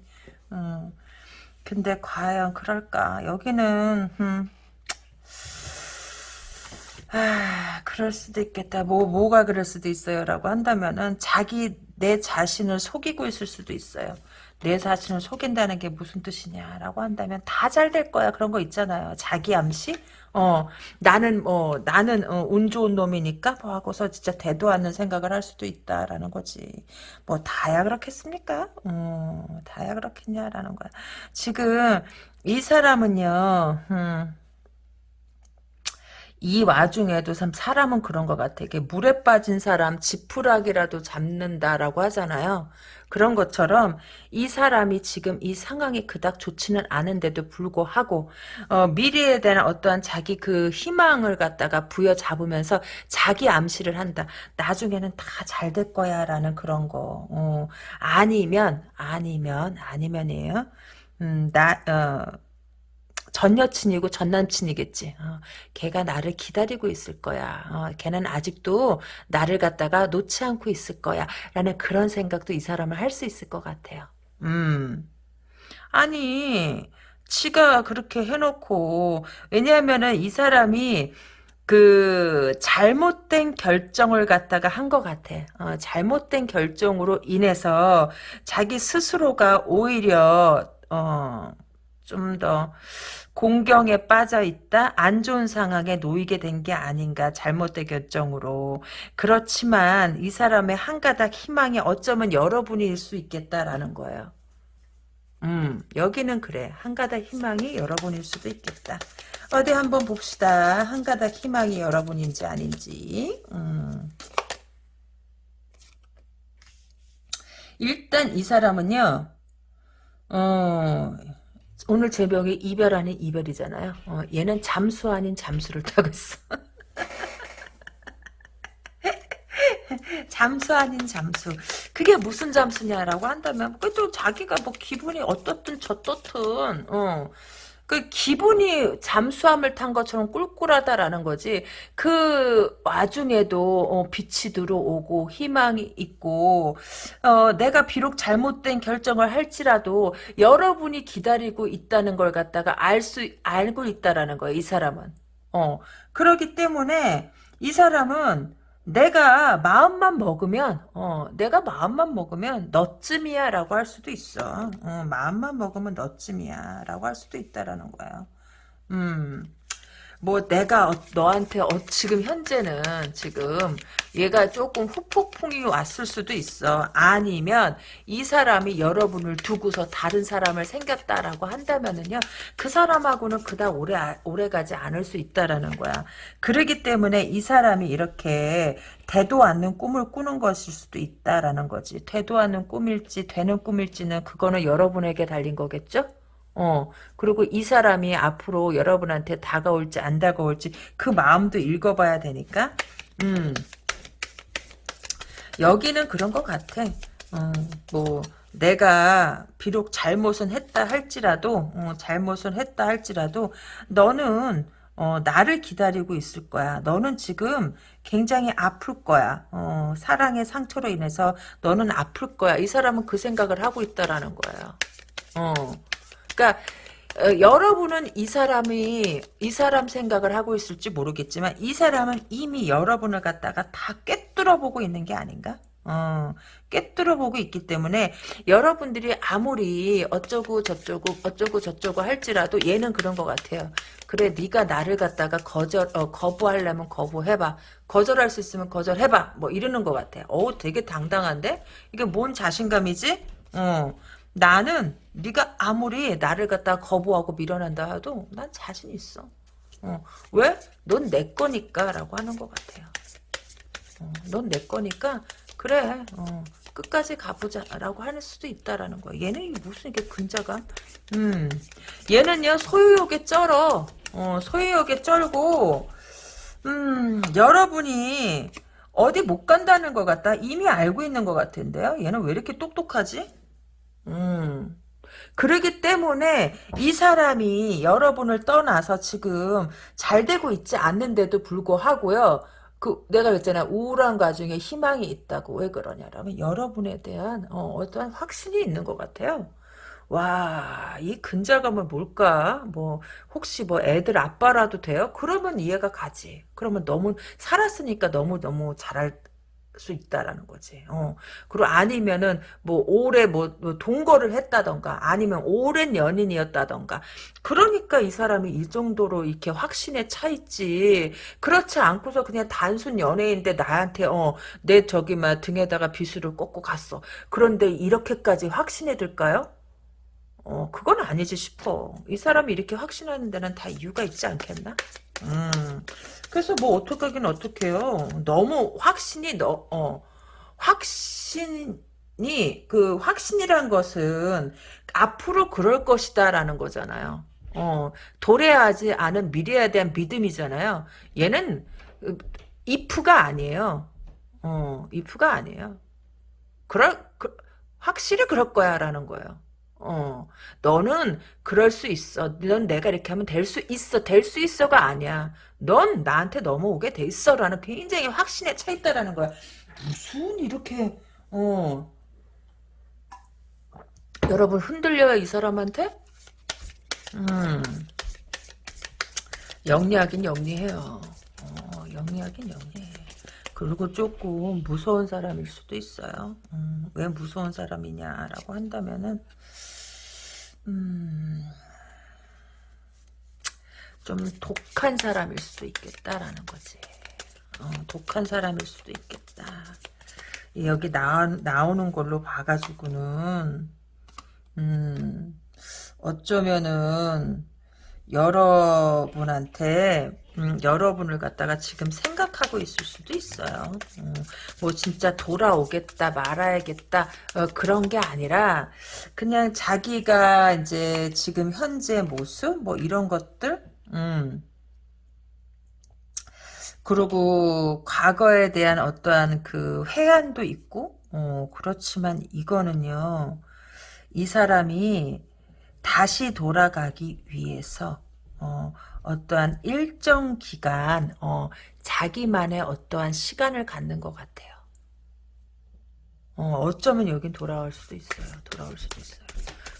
A: 음. 근데 과연 그럴까? 여기는 음. 아, 그럴 수도 있겠다. 뭐 뭐가 그럴 수도 있어요 라고 한다면은 자기 내 자신을 속이고 있을 수도 있어요. 내 자신을 속인다는 게 무슨 뜻이냐 라고 한다면 다 잘 될 거야 그런 거 있잖아요. 자기 암시? 어 나는 뭐 나는 어, 운 좋은 놈이니까 뭐 하고서 진짜 대도 않는 생각을 할 수도 있다라는 거지. 뭐 다야 그렇겠습니까? 어 다야 그렇겠냐라는 거야. 지금 이 사람은요. 음, 이 와중에도 참 사람은 그런 것 같아. 이게 물에 빠진 사람 지푸라기라도 잡는다라고 하잖아요. 그런 것처럼 이 사람이 지금 이 상황이 그닥 좋지는 않은데도 불구하고 어, 미래에 대한 어떠한 자기 그 희망을 갖다가 부여잡으면서 자기 암시를 한다. 나중에는 다 잘 될 거야 라는 그런 거. 어, 아니면 아니면 아니면이에요. 음, 나 어, 전 여친이고 전 남친이겠지. 어, 걔가 나를 기다리고 있을 거야. 어, 걔는 아직도 나를 갖다가 놓지 않고 있을 거야. 라는 그런 생각도 이 사람을 할수 있을 것 같아요. 음. 아니, 지가 그렇게 해놓고, 왜냐하면은 이 사람이 그 잘못된 결정을 갖다가 한 것 같아. 어, 잘못된 결정으로 인해서 자기 스스로가 오히려 어, 좀 더 공경에 빠져 있다 안 좋은 상황에 놓이게 된 게 아닌가 잘못된 결정으로 그렇지만 이 사람의 한 가닥 희망이 어쩌면 여러분일 수 있겠다라는 거예요. 음 여기는 그래 한 가닥 희망이 여러분일 수도 있겠다. 어디 한번 봅시다. 한 가닥 희망이 여러분인지 아닌지. 음. 일단 이 사람은요. 어, 오늘 제목이 이별 아닌 이별이잖아요. 어, 얘는 잠수 아닌 잠수를 타고 있어. 잠수 아닌 잠수. 그게 무슨 잠수냐라고 한다면, 그래도 자기가 뭐 기분이 어떻든 저떻든, 어, 그 기분이 잠수함을 탄 것처럼 꿀꿀하다라는 거지. 그 와중에도 어, 빛이 들어오고 희망이 있고 어, 내가 비록 잘못된 결정을 할지라도 여러분이 기다리고 있다는 걸 갖다가 알 수 알고 있다라는 거예요. 이 사람은. 어 그렇기 때문에 이 사람은 내가 마음만 먹으면 어 내가 마음만 먹으면 너쯤이야 라고 할 수도 있어. 어, 마음만 먹으면 너쯤이야 라고 할 수도 있다라는 거예요 음 뭐 내가 어, 너한테 어, 지금 현재는 지금 얘가 조금 후폭풍이 왔을 수도 있어. 아니면 이 사람이 여러분을 두고서 다른 사람을 생겼다라고 한다면은요. 그 사람하고는 그닥 오래 오래 가지 않을 수 있다라는 거야. 그러기 때문에 이 사람이 이렇게 되도 않는 꿈을 꾸는 것일 수도 있다라는 거지. 되도 않는 꿈일지 되는 꿈일지는 그거는 여러분에게 달린 거겠죠? 어, 그리고 이 사람이 앞으로 여러분한테 다가올지 안 다가올지 그 마음도 읽어봐야 되니까, 음, 여기는 그런 것 같아. 어, 뭐, 내가 비록 잘못은 했다 할지라도, 어, 잘못은 했다 할지라도, 너는, 어, 나를 기다리고 있을 거야. 너는 지금 굉장히 아플 거야. 어, 사랑의 상처로 인해서 너는 아플 거야. 이 사람은 그 생각을 하고 있다라는 거예요. 어. 그러니까 어, 여러분은 이 사람이 이 사람 생각을 하고 있을지 모르겠지만 이 사람은 이미 여러분을 갖다가 다 꿰뚫어 보고 있는 게 아닌가? 어, 꿰뚫어 보고 있기 때문에 여러분들이 아무리 어쩌고 저쩌고 어쩌고 저쩌고 할지라도 얘는 그런 것 같아요. 그래 네가 나를 갖다가 거절 어, 거부하려면 거부해봐. 거절할 수 있으면 거절해봐. 뭐 이러는 것 같아. 어 되게 당당한데 이게 뭔 자신감이지? 어. 나는 네가 아무리 나를 갖다 거부하고 밀어낸다 해도 난 자신 있어. 어. 왜? 넌 내 거니까 라고 하는 것 같아요. 어, 넌내 거니까 그래 어, 끝까지 가보자 라고 할 수도 있다라는 거야. 얘는 무슨 이게 근자감? 음, 얘는요 소유욕에 쩔어. 어, 소유욕에 쩔고 음, 여러분이 어디 못 간다는 것 같다. 이미 알고 있는 것 같은데요. 얘는 왜 이렇게 똑똑하지? 음. 그러기 때문에 이 사람이 여러분을 떠나서 지금 잘 되고 있지 않는데도 불구하고요. 그 내가 그랬잖아 우울한 가중에 희망이 있다고 왜 그러냐라면 여러분에 대한 어, 어떠한 확신이 있는 것 같아요. 와, 이 근자감은 뭘까? 뭐, 혹시 뭐 애들 아빠라도 돼요? 그러면 이해가 가지. 그러면 너무, 살았으니까 너무너무 잘할 수 있다라는 거지. 어. 그리고 아니면은, 뭐, 오래 뭐, 뭐 동거를 했다던가, 아니면 오랜 연인이었다던가. 그러니까 이 사람이 이 정도로 이렇게 확신에 차 있지. 그렇지 않고서 그냥 단순 연애인데 나한테, 어, 내 저기, 막 등에다가 비수를 꽂고 갔어. 그런데 이렇게까지 확신에 들까요? 어, 그건 아니지 싶어. 이 사람이 이렇게 확신하는 데는 다 이유가 있지 않겠나? 음. 그래서 뭐 어떻게 하긴 어떡해요. 너무 확신이 너, 어, 확신이, 그 확신이란 것은 앞으로 그럴 것이다라는 거잖아요. 어, 도래하지 않은 미래에 대한 믿음이잖아요. 얘는, 이프가 아니에요. 어, 이프가 아니에요. 그럴, 그, 확실히 그럴 거야, 라는 거예요. 어, 너는 그럴 수 있어. 넌 내가 이렇게 하면 될 수 있어. 될 수 있어가 아니야. 넌 나한테 넘어오게 돼 있어. 라는 굉장히 확신에 차 있다라는 거야. 무슨 이렇게, 어, 여러분 흔들려요, 이 사람한테? 음, 영리하긴 영리해요. 어, 영리하긴 영리해. 그리고 조금 무서운 사람일 수도 있어요. 음, 왜 무서운 사람이냐라고 한다면은, 음, 좀 독한 사람일 수도 있겠다라는 거지. 어, 독한 사람일 수도 있겠다. 여기 나, 나오는 걸로 봐가지고는, 음, 어쩌면은, 여러분한테 음, 여러분을 갖다가 지금 생각하고 있을 수도 있어요. 음, 뭐 진짜 돌아오겠다 말아야겠다 어, 그런 게 아니라 그냥 자기가 이제 지금 현재 모습 뭐 이런 것들 음. 그리고 과거에 대한 어떠한 그 회한도 있고 어, 그렇지만 이거는요 이 사람이 다시 돌아가기 위해서 어, 어떠한 일정 기간 어, 자기만의 어떠한 시간을 갖는 것 같아요. 어, 어쩌면 여긴 돌아올 수도 있어요. 돌아올 수도 있어요.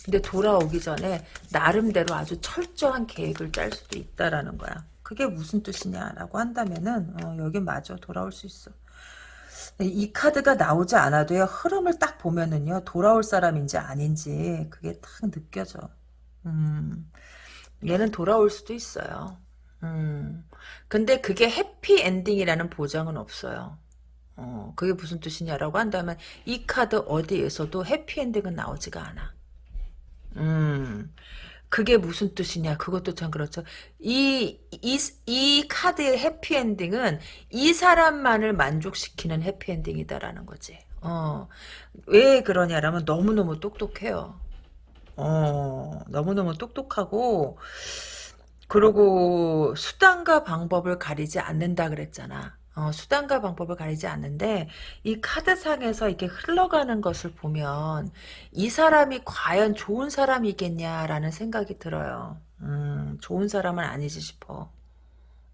A: 근데 돌아오기 전에 나름대로 아주 철저한 계획을 짤 수도 있다라는 거야. 그게 무슨 뜻이냐라고 한다면은 어, 여긴 맞아 돌아올 수 있어. 이 카드가 나오지 않아도요 흐름을 딱 보면은요 돌아올 사람인지 아닌지 그게 딱 느껴져. 음, 얘는 돌아올 수도 있어요. 음, 근데 그게 해피 엔딩이라는 보장은 없어요. 어, 그게 무슨 뜻이냐라고 한다면 이 카드 어디에서도 해피 엔딩은 나오지가 않아. 음, 그게 무슨 뜻이냐? 그것도 참 그렇죠. 이, 이, 이 카드의 해피엔딩은 이 사람만을 만족시키는 해피엔딩이다라는 거지. 어, 왜 그러냐라면 너무너무 똑똑해요 어, 너무너무 똑똑하고 그리고 수단과 방법을 가리지 않는다 그랬잖아 어, 수단과 방법을 가리지 않는데 이 카드상에서 이렇게 흘러가는 것을 보면 이 사람이 과연 좋은 사람이겠냐라는 생각이 들어요. 음, 좋은 사람은 아니지 싶어.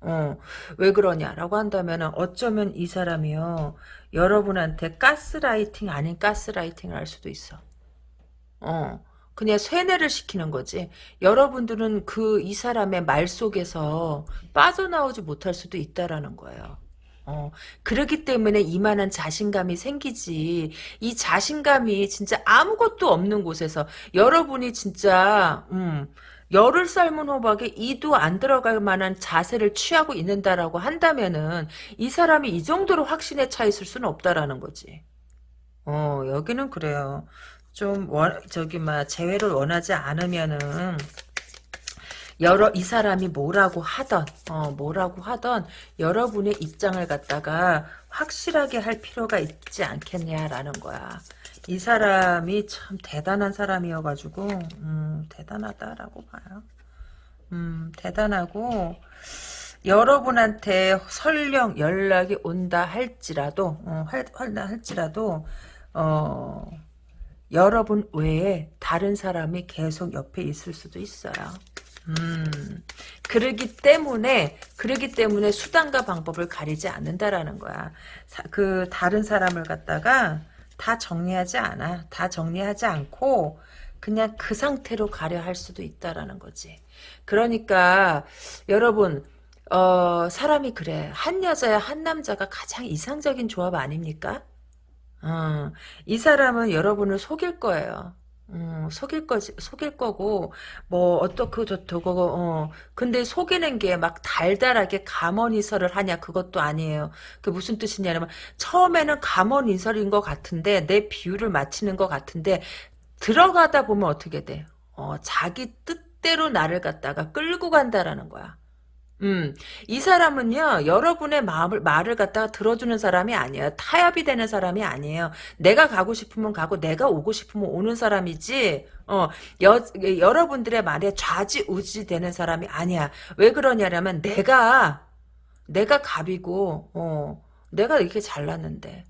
A: 어, 왜 그러냐라고 한다면 어쩌면 이 사람이요 여러분한테 가스라이팅 아닌 가스라이팅을 할 수도 있어. 어, 그냥 쇠뇌를 시키는 거지. 여러분들은 그 이 사람의 말 속에서 빠져나오지 못할 수도 있다라는 거예요. 어, 그렇기 때문에 이만한 자신감이 생기지. 이 자신감이 진짜 아무것도 없는 곳에서 여러분이 진짜 음, 열을 삶은 호박에 이도 안 들어갈 만한 자세를 취하고 있는다라고 한다면은 이 사람이 이 정도로 확신에 차 있을 수는 없다라는 거지. 어, 여기는 그래요. 좀 원, 저기 막 재회를 원하지 않으면은 여러 이 사람이 뭐라고 하던 어, 뭐라고 하던 여러분의 입장을 갖다가 확실하게 할 필요가 있지 않겠냐라는 거야. 이 사람이 참 대단한 사람이어가지고 음, 대단하다라고 봐요. 음, 대단하고 여러분한테 설령 연락이 온다 할지라도 어, 할, 할지라도 어, 여러분 외에 다른 사람이 계속 옆에 있을 수도 있어요. 음, 그러기 때문에, 그러기 때문에 수단과 방법을 가리지 않는다라는 거야. 사, 그, 다른 사람을 갖다가 다 정리하지 않아. 다 정리하지 않고, 그냥 그 상태로 가려 할 수도 있다라는 거지. 그러니까, 여러분, 어, 사람이 그래. 한 여자야, 한 남자가 가장 이상적인 조합 아닙니까? 어, 이 사람은 여러분을 속일 거예요. 음, 속일 거지, 속일 거고, 뭐, 어떻고 저쩌고, 어, 근데 속이는 게 막 달달하게 감언이설을 하냐, 그것도 아니에요. 그 무슨 뜻이냐면, 처음에는 감언이설인 것 같은데, 내 비유를 맞히는 것 같은데, 들어가다 보면 어떻게 돼? 어, 자기 뜻대로 나를 갖다가 끌고 간다라는 거야. 음, 이 사람은요, 여러분의 마음을, 말을 갖다가 들어주는 사람이 아니에요. 타협이 되는 사람이 아니에요. 내가 가고 싶으면 가고, 내가 오고 싶으면 오는 사람이지, 어, 여, 여러분들의 말에 좌지우지 되는 사람이 아니야. 왜 그러냐면, 내가, 내가 갑이고, 어, 내가 이렇게 잘났는데,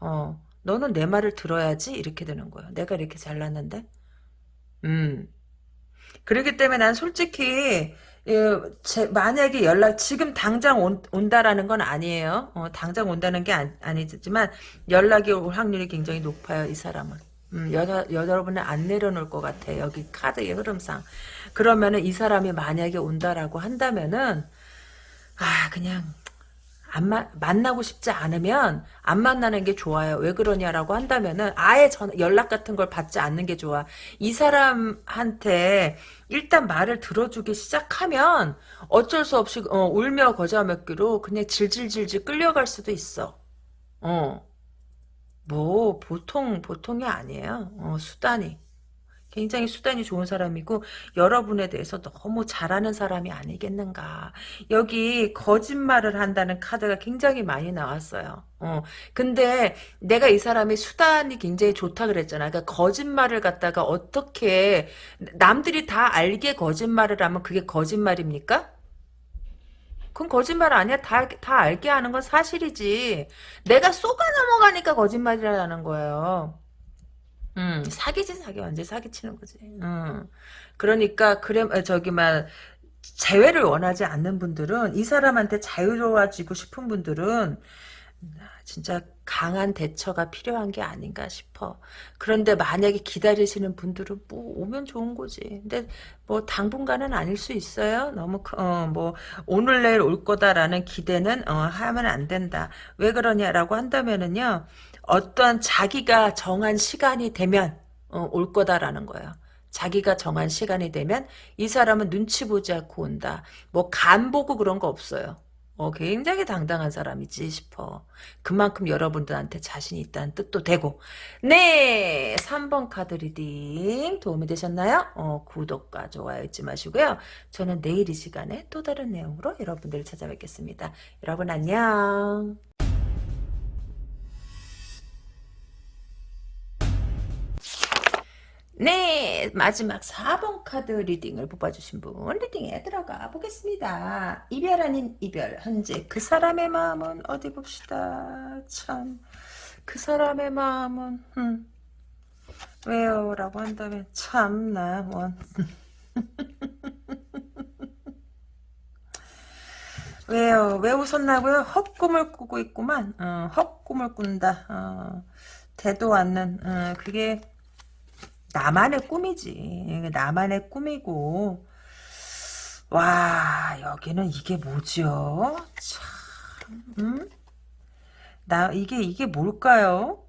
A: 어, 너는 내 말을 들어야지, 이렇게 되는 거예요. 내가 이렇게 잘났는데, 음. 그렇기 때문에 난 솔직히, 예, 제, 만약에 연락 지금 당장 온, 온다라는 건 아니에요. 어, 당장 온다는 게 아, 아니지만 연락이 올 확률이 굉장히 높아요. 이 사람은. 음, 여자, 여러분을 안 내려놓을 것 같아. 여기 카드의 흐름상. 그러면은 이 사람이 만약에 온다라고 한다면은 아 그냥 안 마, 만나고 싶지 않으면 안 만나는 게 좋아요. 왜 그러냐라고 한다면은 아예 전 연락 같은 걸 받지 않는 게 좋아. 이 사람한테 일단 말을 들어주기 시작하면 어쩔 수 없이 어, 울며 거저 먹기로 그냥 질질질질 끌려갈 수도 있어. 어. 뭐 보통 보통이 아니에요. 어, 수단이. 굉장히 수단이 좋은 사람이고 여러분에 대해서 너무 잘하는 사람이 아니겠는가. 여기 거짓말을 한다는 카드가 굉장히 많이 나왔어요. 어, 근데 내가 이 사람이 수단이 굉장히 좋다 그랬잖아. 그러니까 거짓말을 갖다가 어떻게 남들이 다 알게 거짓말을 하면 그게 거짓말입니까? 그건 거짓말 아니야. 다, 다 알게 하는 건 사실이지. 내가 속아 넘어가니까 거짓말이라는 거예요. 음, 사기지 사기 완전 사기치는 거지. 음. 그러니까 그래 어, 저기 막 재회를 원하지 않는 분들은 이 사람한테 자유로워지고 싶은 분들은 진짜 강한 대처가 필요한 게 아닌가 싶어. 그런데 만약에 기다리시는 분들은 뭐 오면 좋은 거지. 근데 뭐 당분간은 아닐 수 있어요. 너무 어, 뭐 오늘 내일 올 거다라는 기대는 어, 하면 안 된다. 왜 그러냐라고 한다면은요. 어떠한 자기가 정한 시간이 되면 어, 올 거다라는 거예요. 자기가 정한 시간이 되면 이 사람은 눈치 보지 않고 온다. 뭐 간 보고 그런 거 없어요. 어, 굉장히 당당한 사람이지 싶어. 그만큼 여러분들한테 자신이 있다는 뜻도 되고. 네! 3번 카드 reading 도움이 되셨나요? 어, 구독과 좋아요 잊지 마시고요. 저는 내일 이 시간에 또 다른 내용으로 여러분들을 찾아뵙겠습니다. 여러분 안녕. 네, 마지막 4번 카드 리딩을 뽑아주신 분 리딩에 들어가 보겠습니다. 이별 아닌 이별, 현재 그 사람의 마음은 어디 봅시다. 참, 그 사람의 마음은 음, 왜요? 라고 한다면 참나 원. 왜요? 왜 웃었나고요? 헛꿈을 꾸고 있구만. 어, 헛꿈을 꾼다. 어, 되도 않는 어, 그게 나만의 꿈이지. 나만의 꿈이고. 와, 여기는 이게 뭐죠? 참, 음? 나, 이게, 이게 뭘까요?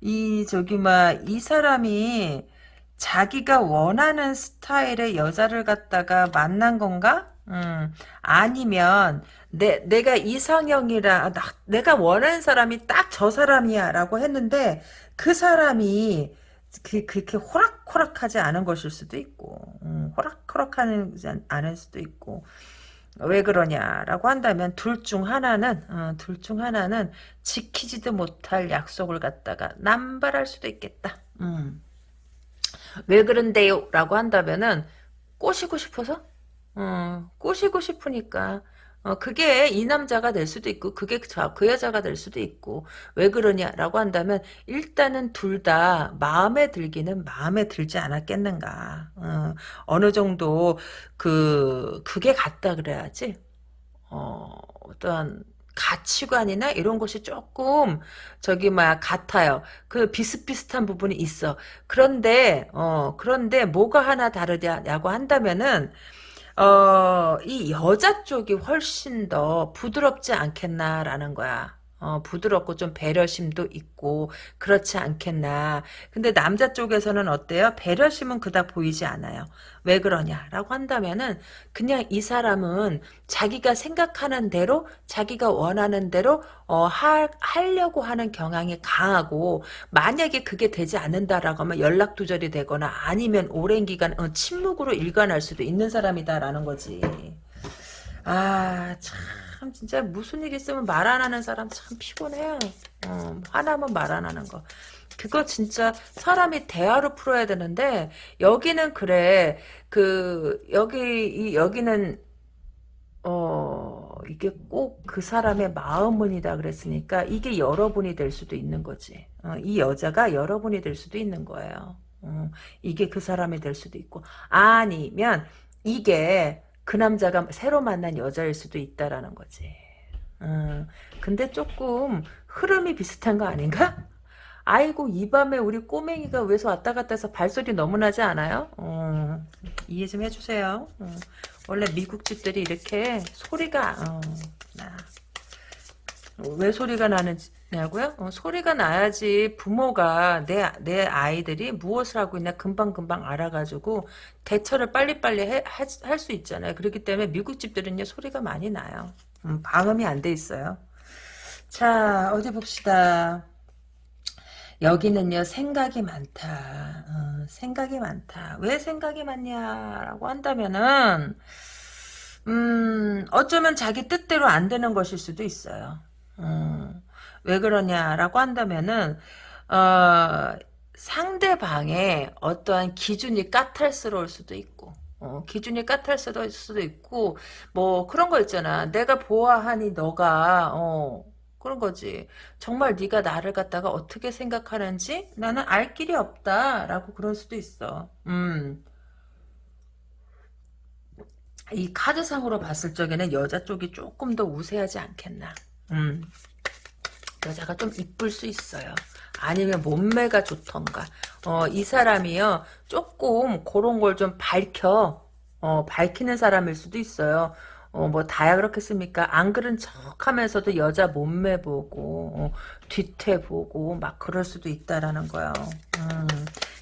A: 이, 저기, 막, 이 사람이 자기가 원하는 스타일의 여자를 갖다가 만난 건가? 음, 아니면, 내, 내가 이상형이라, 나, 내가 원하는 사람이 딱 저 사람이야, 라고 했는데, 그 사람이, 그, 그렇게 호락호락하지 않은 것일 수도 있고 음, 호락호락하지 않을 수도 있고 왜 그러냐라고 한다면 둘 중 하나는 어, 둘중 하나는 지키지도 못할 약속을 갖다가 남발할 수도 있겠다. 음. 왜 그런데요? 라고 한다면은 꼬시고 싶어서 어, 꼬시고 싶으니까 어, 그게 이 남자가 될 수도 있고, 그게 저, 그 여자가 될 수도 있고, 왜 그러냐라고 한다면, 일단은 둘 다 마음에 들기는 마음에 들지 않았겠는가. 어, 어느 정도, 그, 그게 같다 그래야지. 어, 어떠한, 가치관이나 이런 것이 조금 저기 막 같아요. 그 비슷비슷한 부분이 있어. 그런데 어 그런데 뭐가 하나 다르냐고 한다면은 어, 이 여자 쪽이 훨씬 더 부드럽지 않겠나라는 거야. 어, 부드럽고 좀 배려심도 있고 그렇지 않겠나. 근데 남자 쪽에서는 어때요? 배려심은 그닥 보이지 않아요. 왜 그러냐라고 한다면은 그냥 이 사람은 자기가 생각하는 대로 자기가 원하는 대로 어, 하, 하려고 하는 경향이 강하고 만약에 그게 되지 않는다라고 하면 연락 두절이 되거나 아니면 오랜 기간 어, 침묵으로 일관할 수도 있는 사람이다라는 거지. 아, 참, 진짜 무슨 일 있으면 말 안 하는 사람 참 피곤해요. 어, 화나면 말 안 하는 거. 그거 진짜 사람이 대화로 풀어야 되는데, 여기는 그래. 그, 여기, 이, 여기는, 어, 이게 꼭 그 사람의 마음문이다 그랬으니까, 이게 여러분이 될 수도 있는 거지. 어, 이 여자가 여러분이 될 수도 있는 거예요. 어, 이게 그 사람이 될 수도 있고, 아니면, 이게, 그 남자가 새로 만난 여자일 수도 있다라는 거지. 음, 근데 조금 흐름이 비슷한 거 아닌가? 아이고 이 밤에 우리 꼬맹이가 왜서 왔다 갔다 해서 발소리 너무 나지 않아요? 어, 이해 좀 해주세요. 어, 원래 미국 집들이 이렇게 소리가 어, 나. 왜 소리가 나느 냐고요? 어, 소리가 나야지 부모가 내, 내 아이들이 무엇을 하고 있나 금방금방 알아가지고 대처를 빨리빨리 할 수 있잖아요. 그렇기 때문에 미국 집들은요 소리가 많이 나요. 음, 방음이 안 돼 있어요. 자 어디 봅시다. 여기는요 생각이 많다. 어, 생각이 많다. 왜 생각이 많냐라고 한다면은 음 어쩌면 자기 뜻대로 안 되는 것일 수도 있어요. 음, 왜 그러냐라고 한다면은 어, 상대방의 어떠한 기준이 까탈스러울 수도 있고 어, 기준이 까탈스러울 수도 있고 뭐 그런 거 있잖아 내가 보아하니 너가 어, 그런 거지 정말 네가 나를 갖다가 어떻게 생각하는지 나는 알 길이 없다라고 그럴 수도 있어 음. 이 카드상으로 봤을 적에는 여자 쪽이 조금 더 우세하지 않겠나 음. 여자가 좀 이쁠 수 있어요. 아니면 몸매가 좋던가. 어, 이 사람이요. 조금 그런 걸 좀 밝혀. 어, 밝히는 사람일 수도 있어요. 어, 뭐, 다야 그렇겠습니까? 안 그런 척 하면서도 여자 몸매 보고, 어, 뒤태 보고, 막 그럴 수도 있다라는 거예요. 음,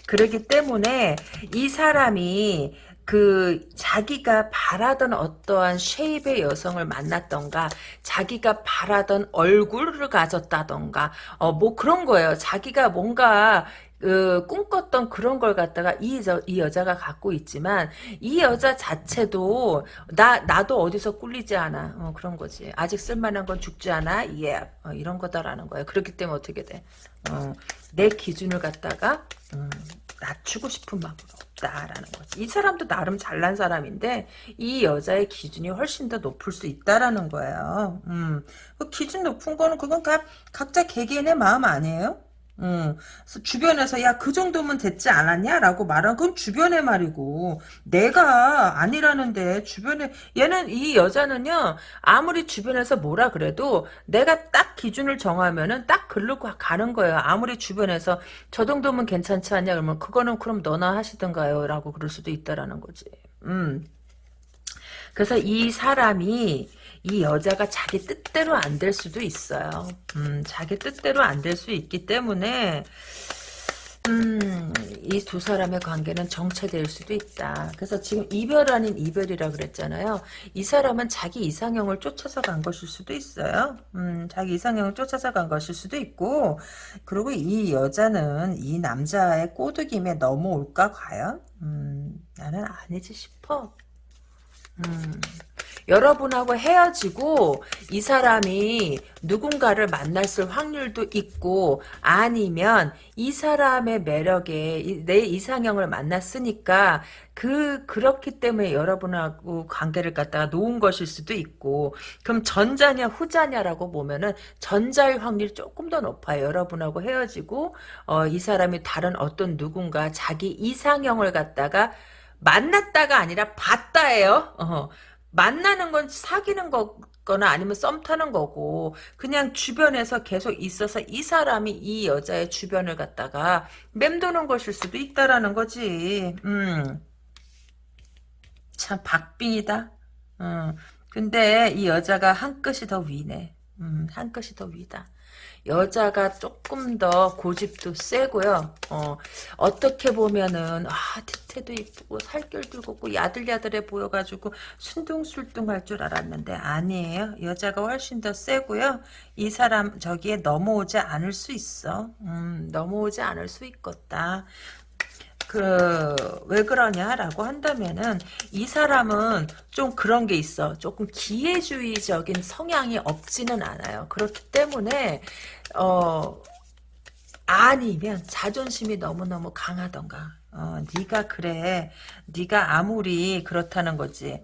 A: 그러기 때문에 이 사람이 그 자기가 바라던 어떠한 쉐입의 여성을 만났던가 자기가 바라던 얼굴을 가졌다던가 어 뭐 그런 거예요. 자기가 뭔가 그 꿈꿨던 그런 걸 갖다가 이, 저, 이 여자가 갖고 있지만 이 여자 자체도 나 나도 어디서 꿀리지 않아. 어, 그런 거지. 아직 쓸만한 건 죽지 않아. 예. 어, 이런 거다라는 거예요. 그렇기 때문에 어떻게 돼? 어, 내 기준을 갖다가 음, 낮추고 싶은 마음으로 없다라는 거지. 이 사람도 나름 잘난 사람인데 이 여자의 기준이 훨씬 더 높을 수 있다라는 거예요. 음, 그 기준 높은 거는 그건 각, 각자 개개인의 마음 아니에요? 음, 주변에서 야 그 정도면 됐지 않았냐라고 말한 건 주변의 말이고 내가 아니라는데 주변에 얘는 이 여자는요 아무리 주변에서 뭐라 그래도 내가 딱 기준을 정하면은 딱 글로 가는 거예요 아무리 주변에서 저 정도면 괜찮지 않냐? 그러면 그거는 그럼 너나 하시던가요라고 그럴 수도 있다라는 거지. 음. 그래서 이 사람이 이 여자가 자기 뜻대로 안 될 수도 있어요. 음, 자기 뜻대로 안 될 수 있기 때문에 음, 이 두 사람의 관계는 정체될 수도 있다. 그래서 지금 이별 아닌 이별이라 그랬잖아요. 이 사람은 자기 이상형을 쫓아서 간 것일 수도 있어요. 음, 자기 이상형을 쫓아서 간 것일 수도 있고, 그리고 이 여자는 이 남자의 꼬드김에 넘어올까, 과연? 음, 나는 아니지 싶어. 음, 여러분하고 헤어지고 이 사람이 누군가를 만났을 확률도 있고 아니면 이 사람의 매력에 내 이상형을 만났으니까 그 그렇기 때문에 여러분하고 관계를 갖다가 놓은 것일 수도 있고 그럼 전자냐 후자냐라고 보면은 전자의 확률이 조금 더 높아요. 여러분하고 헤어지고 어, 이 사람이 다른 어떤 누군가 자기 이상형을 갖다가 만났다가 아니라 봤다예요. 어, 만나는 건 사귀는 거거나 아니면 썸 타는 거고 그냥 주변에서 계속 있어서 이 사람이 이 여자의 주변을 갖다가 맴도는 것일 수도 있다라는 거지. 음. 참 박빙이다. 음. 근데 이 여자가 한 끗이 더 위네. 음, 한 끗이 더 위다. 여자가 조금 더 고집도 세고요. 어, 어떻게 보면은 아 뒤태도 이쁘고 살결도 곱고 야들야들해 보여가지고 순둥술둥할 줄 알았는데 아니에요. 여자가 훨씬 더 세고요. 이 사람 저기에 넘어오지 않을 수 있어. 음, 넘어오지 않을 수 있겠다. 그, 왜 그러냐라고 한다면은, 이 사람은 좀 그런 게 있어. 조금 기회주의적인 성향이 없지는 않아요. 그렇기 때문에, 어, 아니면 자존심이 너무너무 강하던가. 어, 네가 그래. 네가 아무리 그렇다는 거지.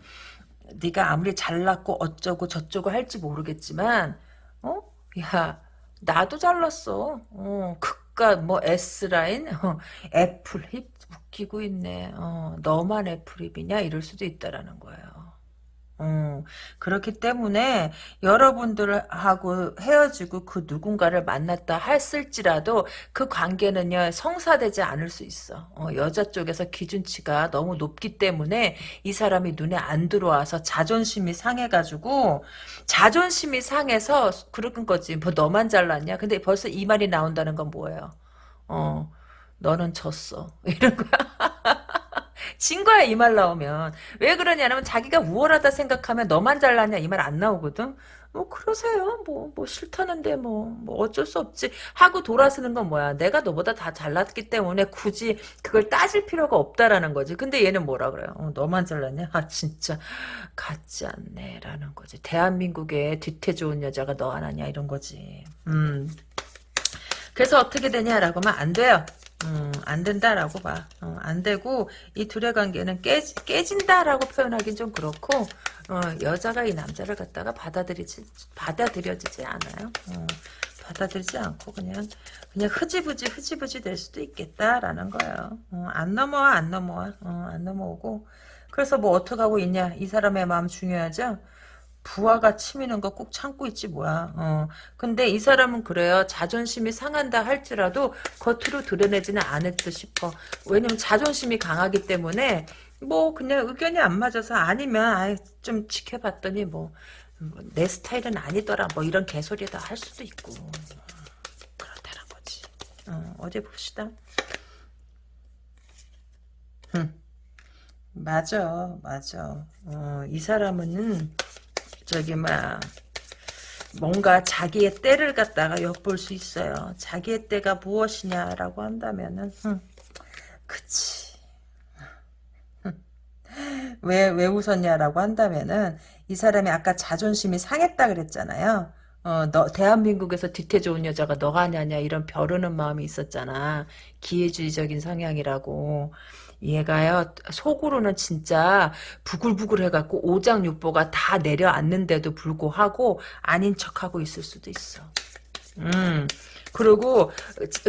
A: 네가 아무리 잘났고 어쩌고 저쩌고 할지 모르겠지만, 어? 야, 나도 잘났어. 어, 극과 뭐 S라인, 어, 애플 힙 웃기고 있네. 어, 너만 애플입이냐 이럴 수도 있다라는 거예요. 어, 그렇기 때문에 여러분들하고 헤어지고 그 누군가를 만났다 했을지라도 그 관계는요 성사되지 않을 수 있어. 어, 여자 쪽에서 기준치가 너무 높기 때문에 이 사람이 눈에 안 들어와서 자존심이 상해가지고 자존심이 상해서 그런 거지. 뭐 너만 잘났냐? 근데 벌써 이 말이 나온다는 건 뭐예요? 어, 너는 졌어. 이런 거야. 진 거야 이 말 나오면. 왜 그러냐면 자기가 우월하다 생각하면 너만 잘났냐 이 말 안 나오거든. 뭐 그러세요. 뭐뭐 싫다는데 뭐, 뭐 어쩔 수 없지. 하고 돌아서는 건 뭐야? 내가 너보다 다 잘났기 때문에 굳이 그걸 따질 필요가 없다라는 거지. 근데 얘는 뭐라 그래요? 어, 너만 잘났냐? 아 진짜 같지 않네 라는 거지. 대한민국에 뒤태 좋은 여자가 너 하나냐? 이런 거지. 음. 그래서 어떻게 되냐라고 하면 안 돼요 음, 안 된다라고 봐. 어, 안 되고 이 둘의 관계는 깨, 깨진다라고 표현하긴 좀 그렇고 어, 여자가 이 남자를 갖다가 받아들이지 받아들여지지 않아요. 어, 받아들이지 않고 그냥 그냥 흐지부지 흐지부지 될 수도 있겠다라는 거예요. 어, 안 넘어와 안 넘어와 어, 안 넘어오고 그래서 뭐 어떻게 하고 있냐 이 사람의 마음 중요하죠. 부하가 치미는 거 꼭 참고 있지 뭐야. 어. 근데 이 사람은 그래요. 자존심이 상한다 할지라도 겉으로 드러내지는 않을 듯 싶어. 왜냐면 자존심이 강하기 때문에 뭐 그냥 의견이 안 맞아서 아니면 아이 좀 지켜봤더니 뭐 내 스타일은 아니더라 뭐 이런 개소리다 할 수도 있고 그렇다는 거지. 어, 어디 봅시다. 흠. 맞아, 맞아. 어, 이 사람은 저기 막 뭔가 자기의 때를 갖다가 엿볼 수 있어요. 자기의 때가 무엇이냐라고 한다면은 흠, 그치. 왜, 왜 웃었냐라고 한다면은, 이 사람이 아까 자존심이 상했다 그랬잖아요. 어, 너, 대한민국에서 뒤태 좋은 여자가 너가 아냐냐, 이런 벼르는 마음이 있었잖아. 기회주의적인 성향이라고. 얘가요 속으로는 진짜 부글부글 해갖고 오장육보가 다 내려앉는데도 불구하고 아닌 척하고 있을 수도 있어. 음 그리고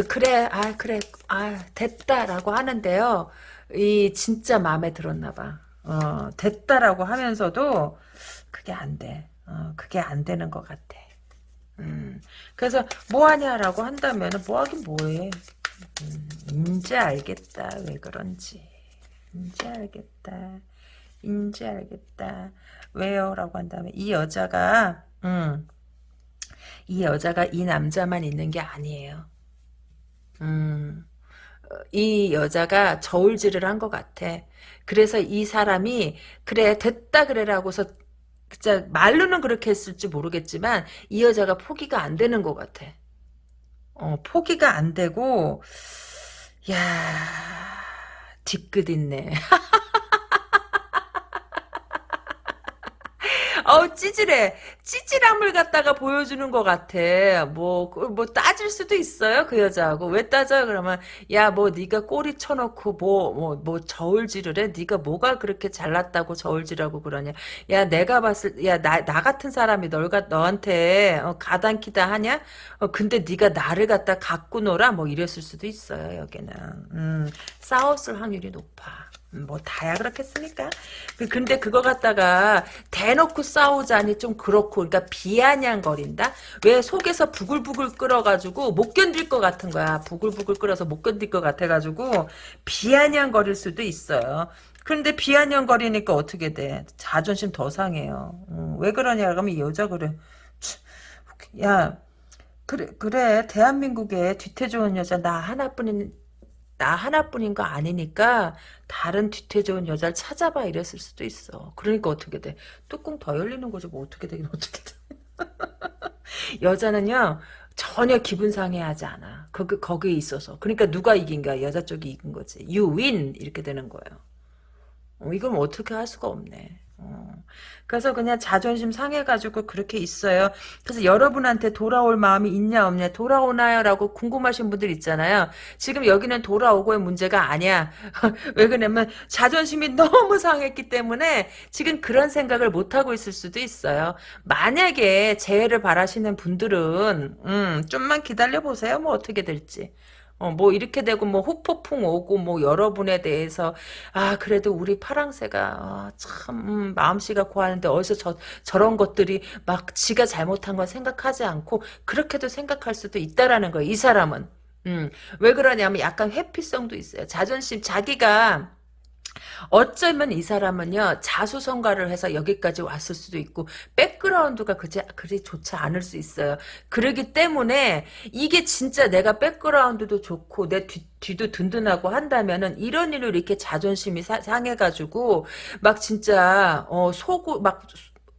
A: 그래 아 그래 아 됐다라고 하는데요 이 진짜 마음에 들었나봐. 어 됐다라고 하면서도 그게 안 돼. 어, 그게 안 되는 것 같아. 음, 그래서 뭐 하냐라고 한다면 뭐 하긴 뭐해. 음, 이제 알겠다. 왜 그런지. 이제 알겠다. 이제 알겠다. 왜요? 라고 한다면 이 여자가 음, 이 여자가 이 남자만 있는 게 아니에요. 음, 이 여자가 저울질을 한 것 같아. 그래서 이 사람이 그래 됐다 그래라고서 진짜 말로는 그렇게 했을지 모르겠지만 이 여자가 포기가 안 되는 것 같아. 어, 포기가 안 되고 야 뒤끝 있네. 어우 찌질해. 찌질함을 갖다가 보여주는 것 같아. 뭐, 그, 뭐 따질 수도 있어요 그 여자하고 왜 따져요? 그러면 야 뭐 네가 꼬리 쳐놓고 뭐 뭐 뭐 저울질을 해? 네가 뭐가 그렇게 잘났다고 저울질하고 그러냐? 야 내가 봤을 야 나 나 같은 사람이 널가 너한테 어, 가당키다 하냐? 어, 근데 네가 나를 갖다 갖고 놀아 뭐 이랬을 수도 있어요 여기는. 음, 싸웠을 확률이 높아. 뭐 다야 그렇겠습니까? 그- 근데 그거 갖다가 대놓고 싸우자니 좀 그렇고 그러니까 비아냥거린다? 왜 속에서 부글부글 끓어가지고 못 견딜 것 같은 거야. 부글부글 끓어서 못 견딜 것 같아가지고 비아냥거릴 수도 있어요. 근데 비아냥거리니까 어떻게 돼? 자존심 더 상해요. 음, 왜 그러냐 그러면 이 여자 그래. 치, 야 그래 그래 대한민국에 뒤태 좋은 여자 나 하나뿐인 나 하나뿐인 거 아니니까 다른 뒤태 좋은 여자를 찾아봐 이랬을 수도 있어. 그러니까 어떻게 돼? 뚜껑 더 열리는 거지 뭐 어떻게 되긴 어떻게 돼? 여자는요 전혀 기분 상해하지 않아. 거기 거기에 있어서. 그러니까 누가 이긴 거야? 여자 쪽이 이긴 거지. You win 이렇게 되는 거예요. 어, 이건 어떻게 할 수가 없네. 어. 그래서 그냥 자존심 상해가지고 그렇게 있어요. 그래서 여러분한테 돌아올 마음이 있냐 없냐 돌아오나요? 라고 궁금하신 분들 있잖아요. 지금 여기는 돌아오고의 문제가 아니야. 왜 그러냐면 자존심이 너무 상했기 때문에 지금 그런 생각을 못하고 있을 수도 있어요. 만약에 재해를 바라시는 분들은 음, 좀만 기다려보세요. 뭐 어떻게 될지. 어, 뭐, 이렇게 되고, 뭐, 후폭풍 오고, 뭐, 여러분에 대해서, 아, 그래도 우리 파랑새가, 아, 참, 음, 마음씨가 고하는데, 어디서 저, 저런 것들이 막 지가 잘못한 건 생각하지 않고, 그렇게도 생각할 수도 있다라는 거예요, 이 사람은. 음, 왜 그러냐면 약간 회피성도 있어요. 자존심, 자기가, 어쩌면 이 사람은요 자수성가를 해서 여기까지 왔을 수도 있고 백그라운드가 그지 그리 좋지 않을 수 있어요. 그러기 때문에 이게 진짜 내가 백그라운드도 좋고 내 뒤, 뒤도 든든하고 한다면은 이런 일로 이렇게 자존심이 사- 상해가지고 막 진짜 어 속을 막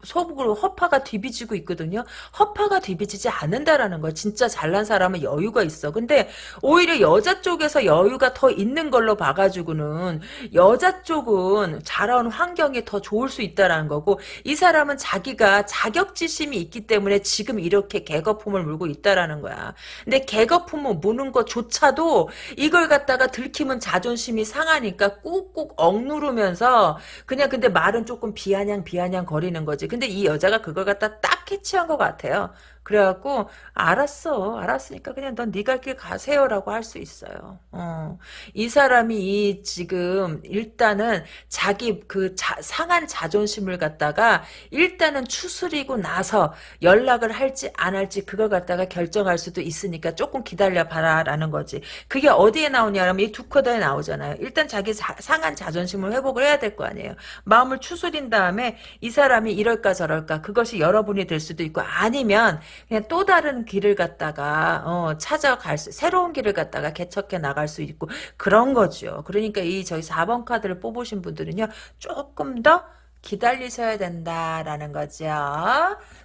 A: 속으로 허파가 뒤비지고 있거든요. 허파가 뒤비지지 않는다라는 거야. 진짜 잘난 사람은 여유가 있어. 근데 오히려 여자 쪽에서 여유가 더 있는 걸로 봐가지고는 여자 쪽은 자라온 환경이 더 좋을 수 있다라는 거고 이 사람은 자기가 자격지심이 있기 때문에 지금 이렇게 개거품을 물고 있다라는 거야. 근데 개거품을 무는 것조차도 이걸 갖다가 들키면 자존심이 상하니까 꾹꾹 억누르면서 그냥 근데 말은 조금 비아냥 비아냥 거리는 거지. 근데 이 여자가 그걸 갖다 딱 캐치한 것 같아요. 그래갖고 알았어 알았으니까 그냥 넌네갈길 가세요라고 할 수 있어요. 어. 이 사람이 이 지금 일단은 자기 그 자, 상한 자존심을 갖다가 일단은 추스리고 나서 연락을 할지 안 할지 그걸 갖다가 결정할 수도 있으니까 조금 기다려 봐라라는 거지. 그게 어디에 나오냐면 이 두 카드에 나오잖아요. 일단 자기 자, 상한 자존심을 회복을 해야 될 거 아니에요. 마음을 추스린 다음에 이 사람이 이럴까 저럴까 그것이 여러분이 될 수도 있고 아니면 그냥 또 다른 길을 갖다가 어, 찾아갈 수 새로운 길을 갖다가 개척해 나갈 수 있고 그런 거죠. 그러니까 이 저희 4번 카드를 뽑으신 분들은요 조금 더 기다리셔야 된다라는 거죠.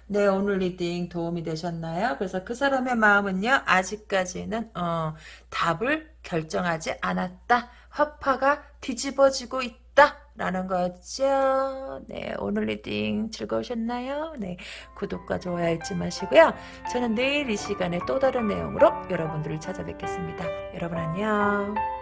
A: 네, 오늘 reading 도움이 되셨나요? 그래서 그 사람의 마음은요, 아직까지는, 어, 답을 결정하지 않았다. 허파가 뒤집어지고 있다. 라는 거죠. 네, 오늘 reading 즐거우셨나요? 네, 구독과 좋아요 잊지 마시고요. 저는 내일 이 시간에 또 다른 내용으로 여러분들을 찾아뵙겠습니다. 여러분 안녕.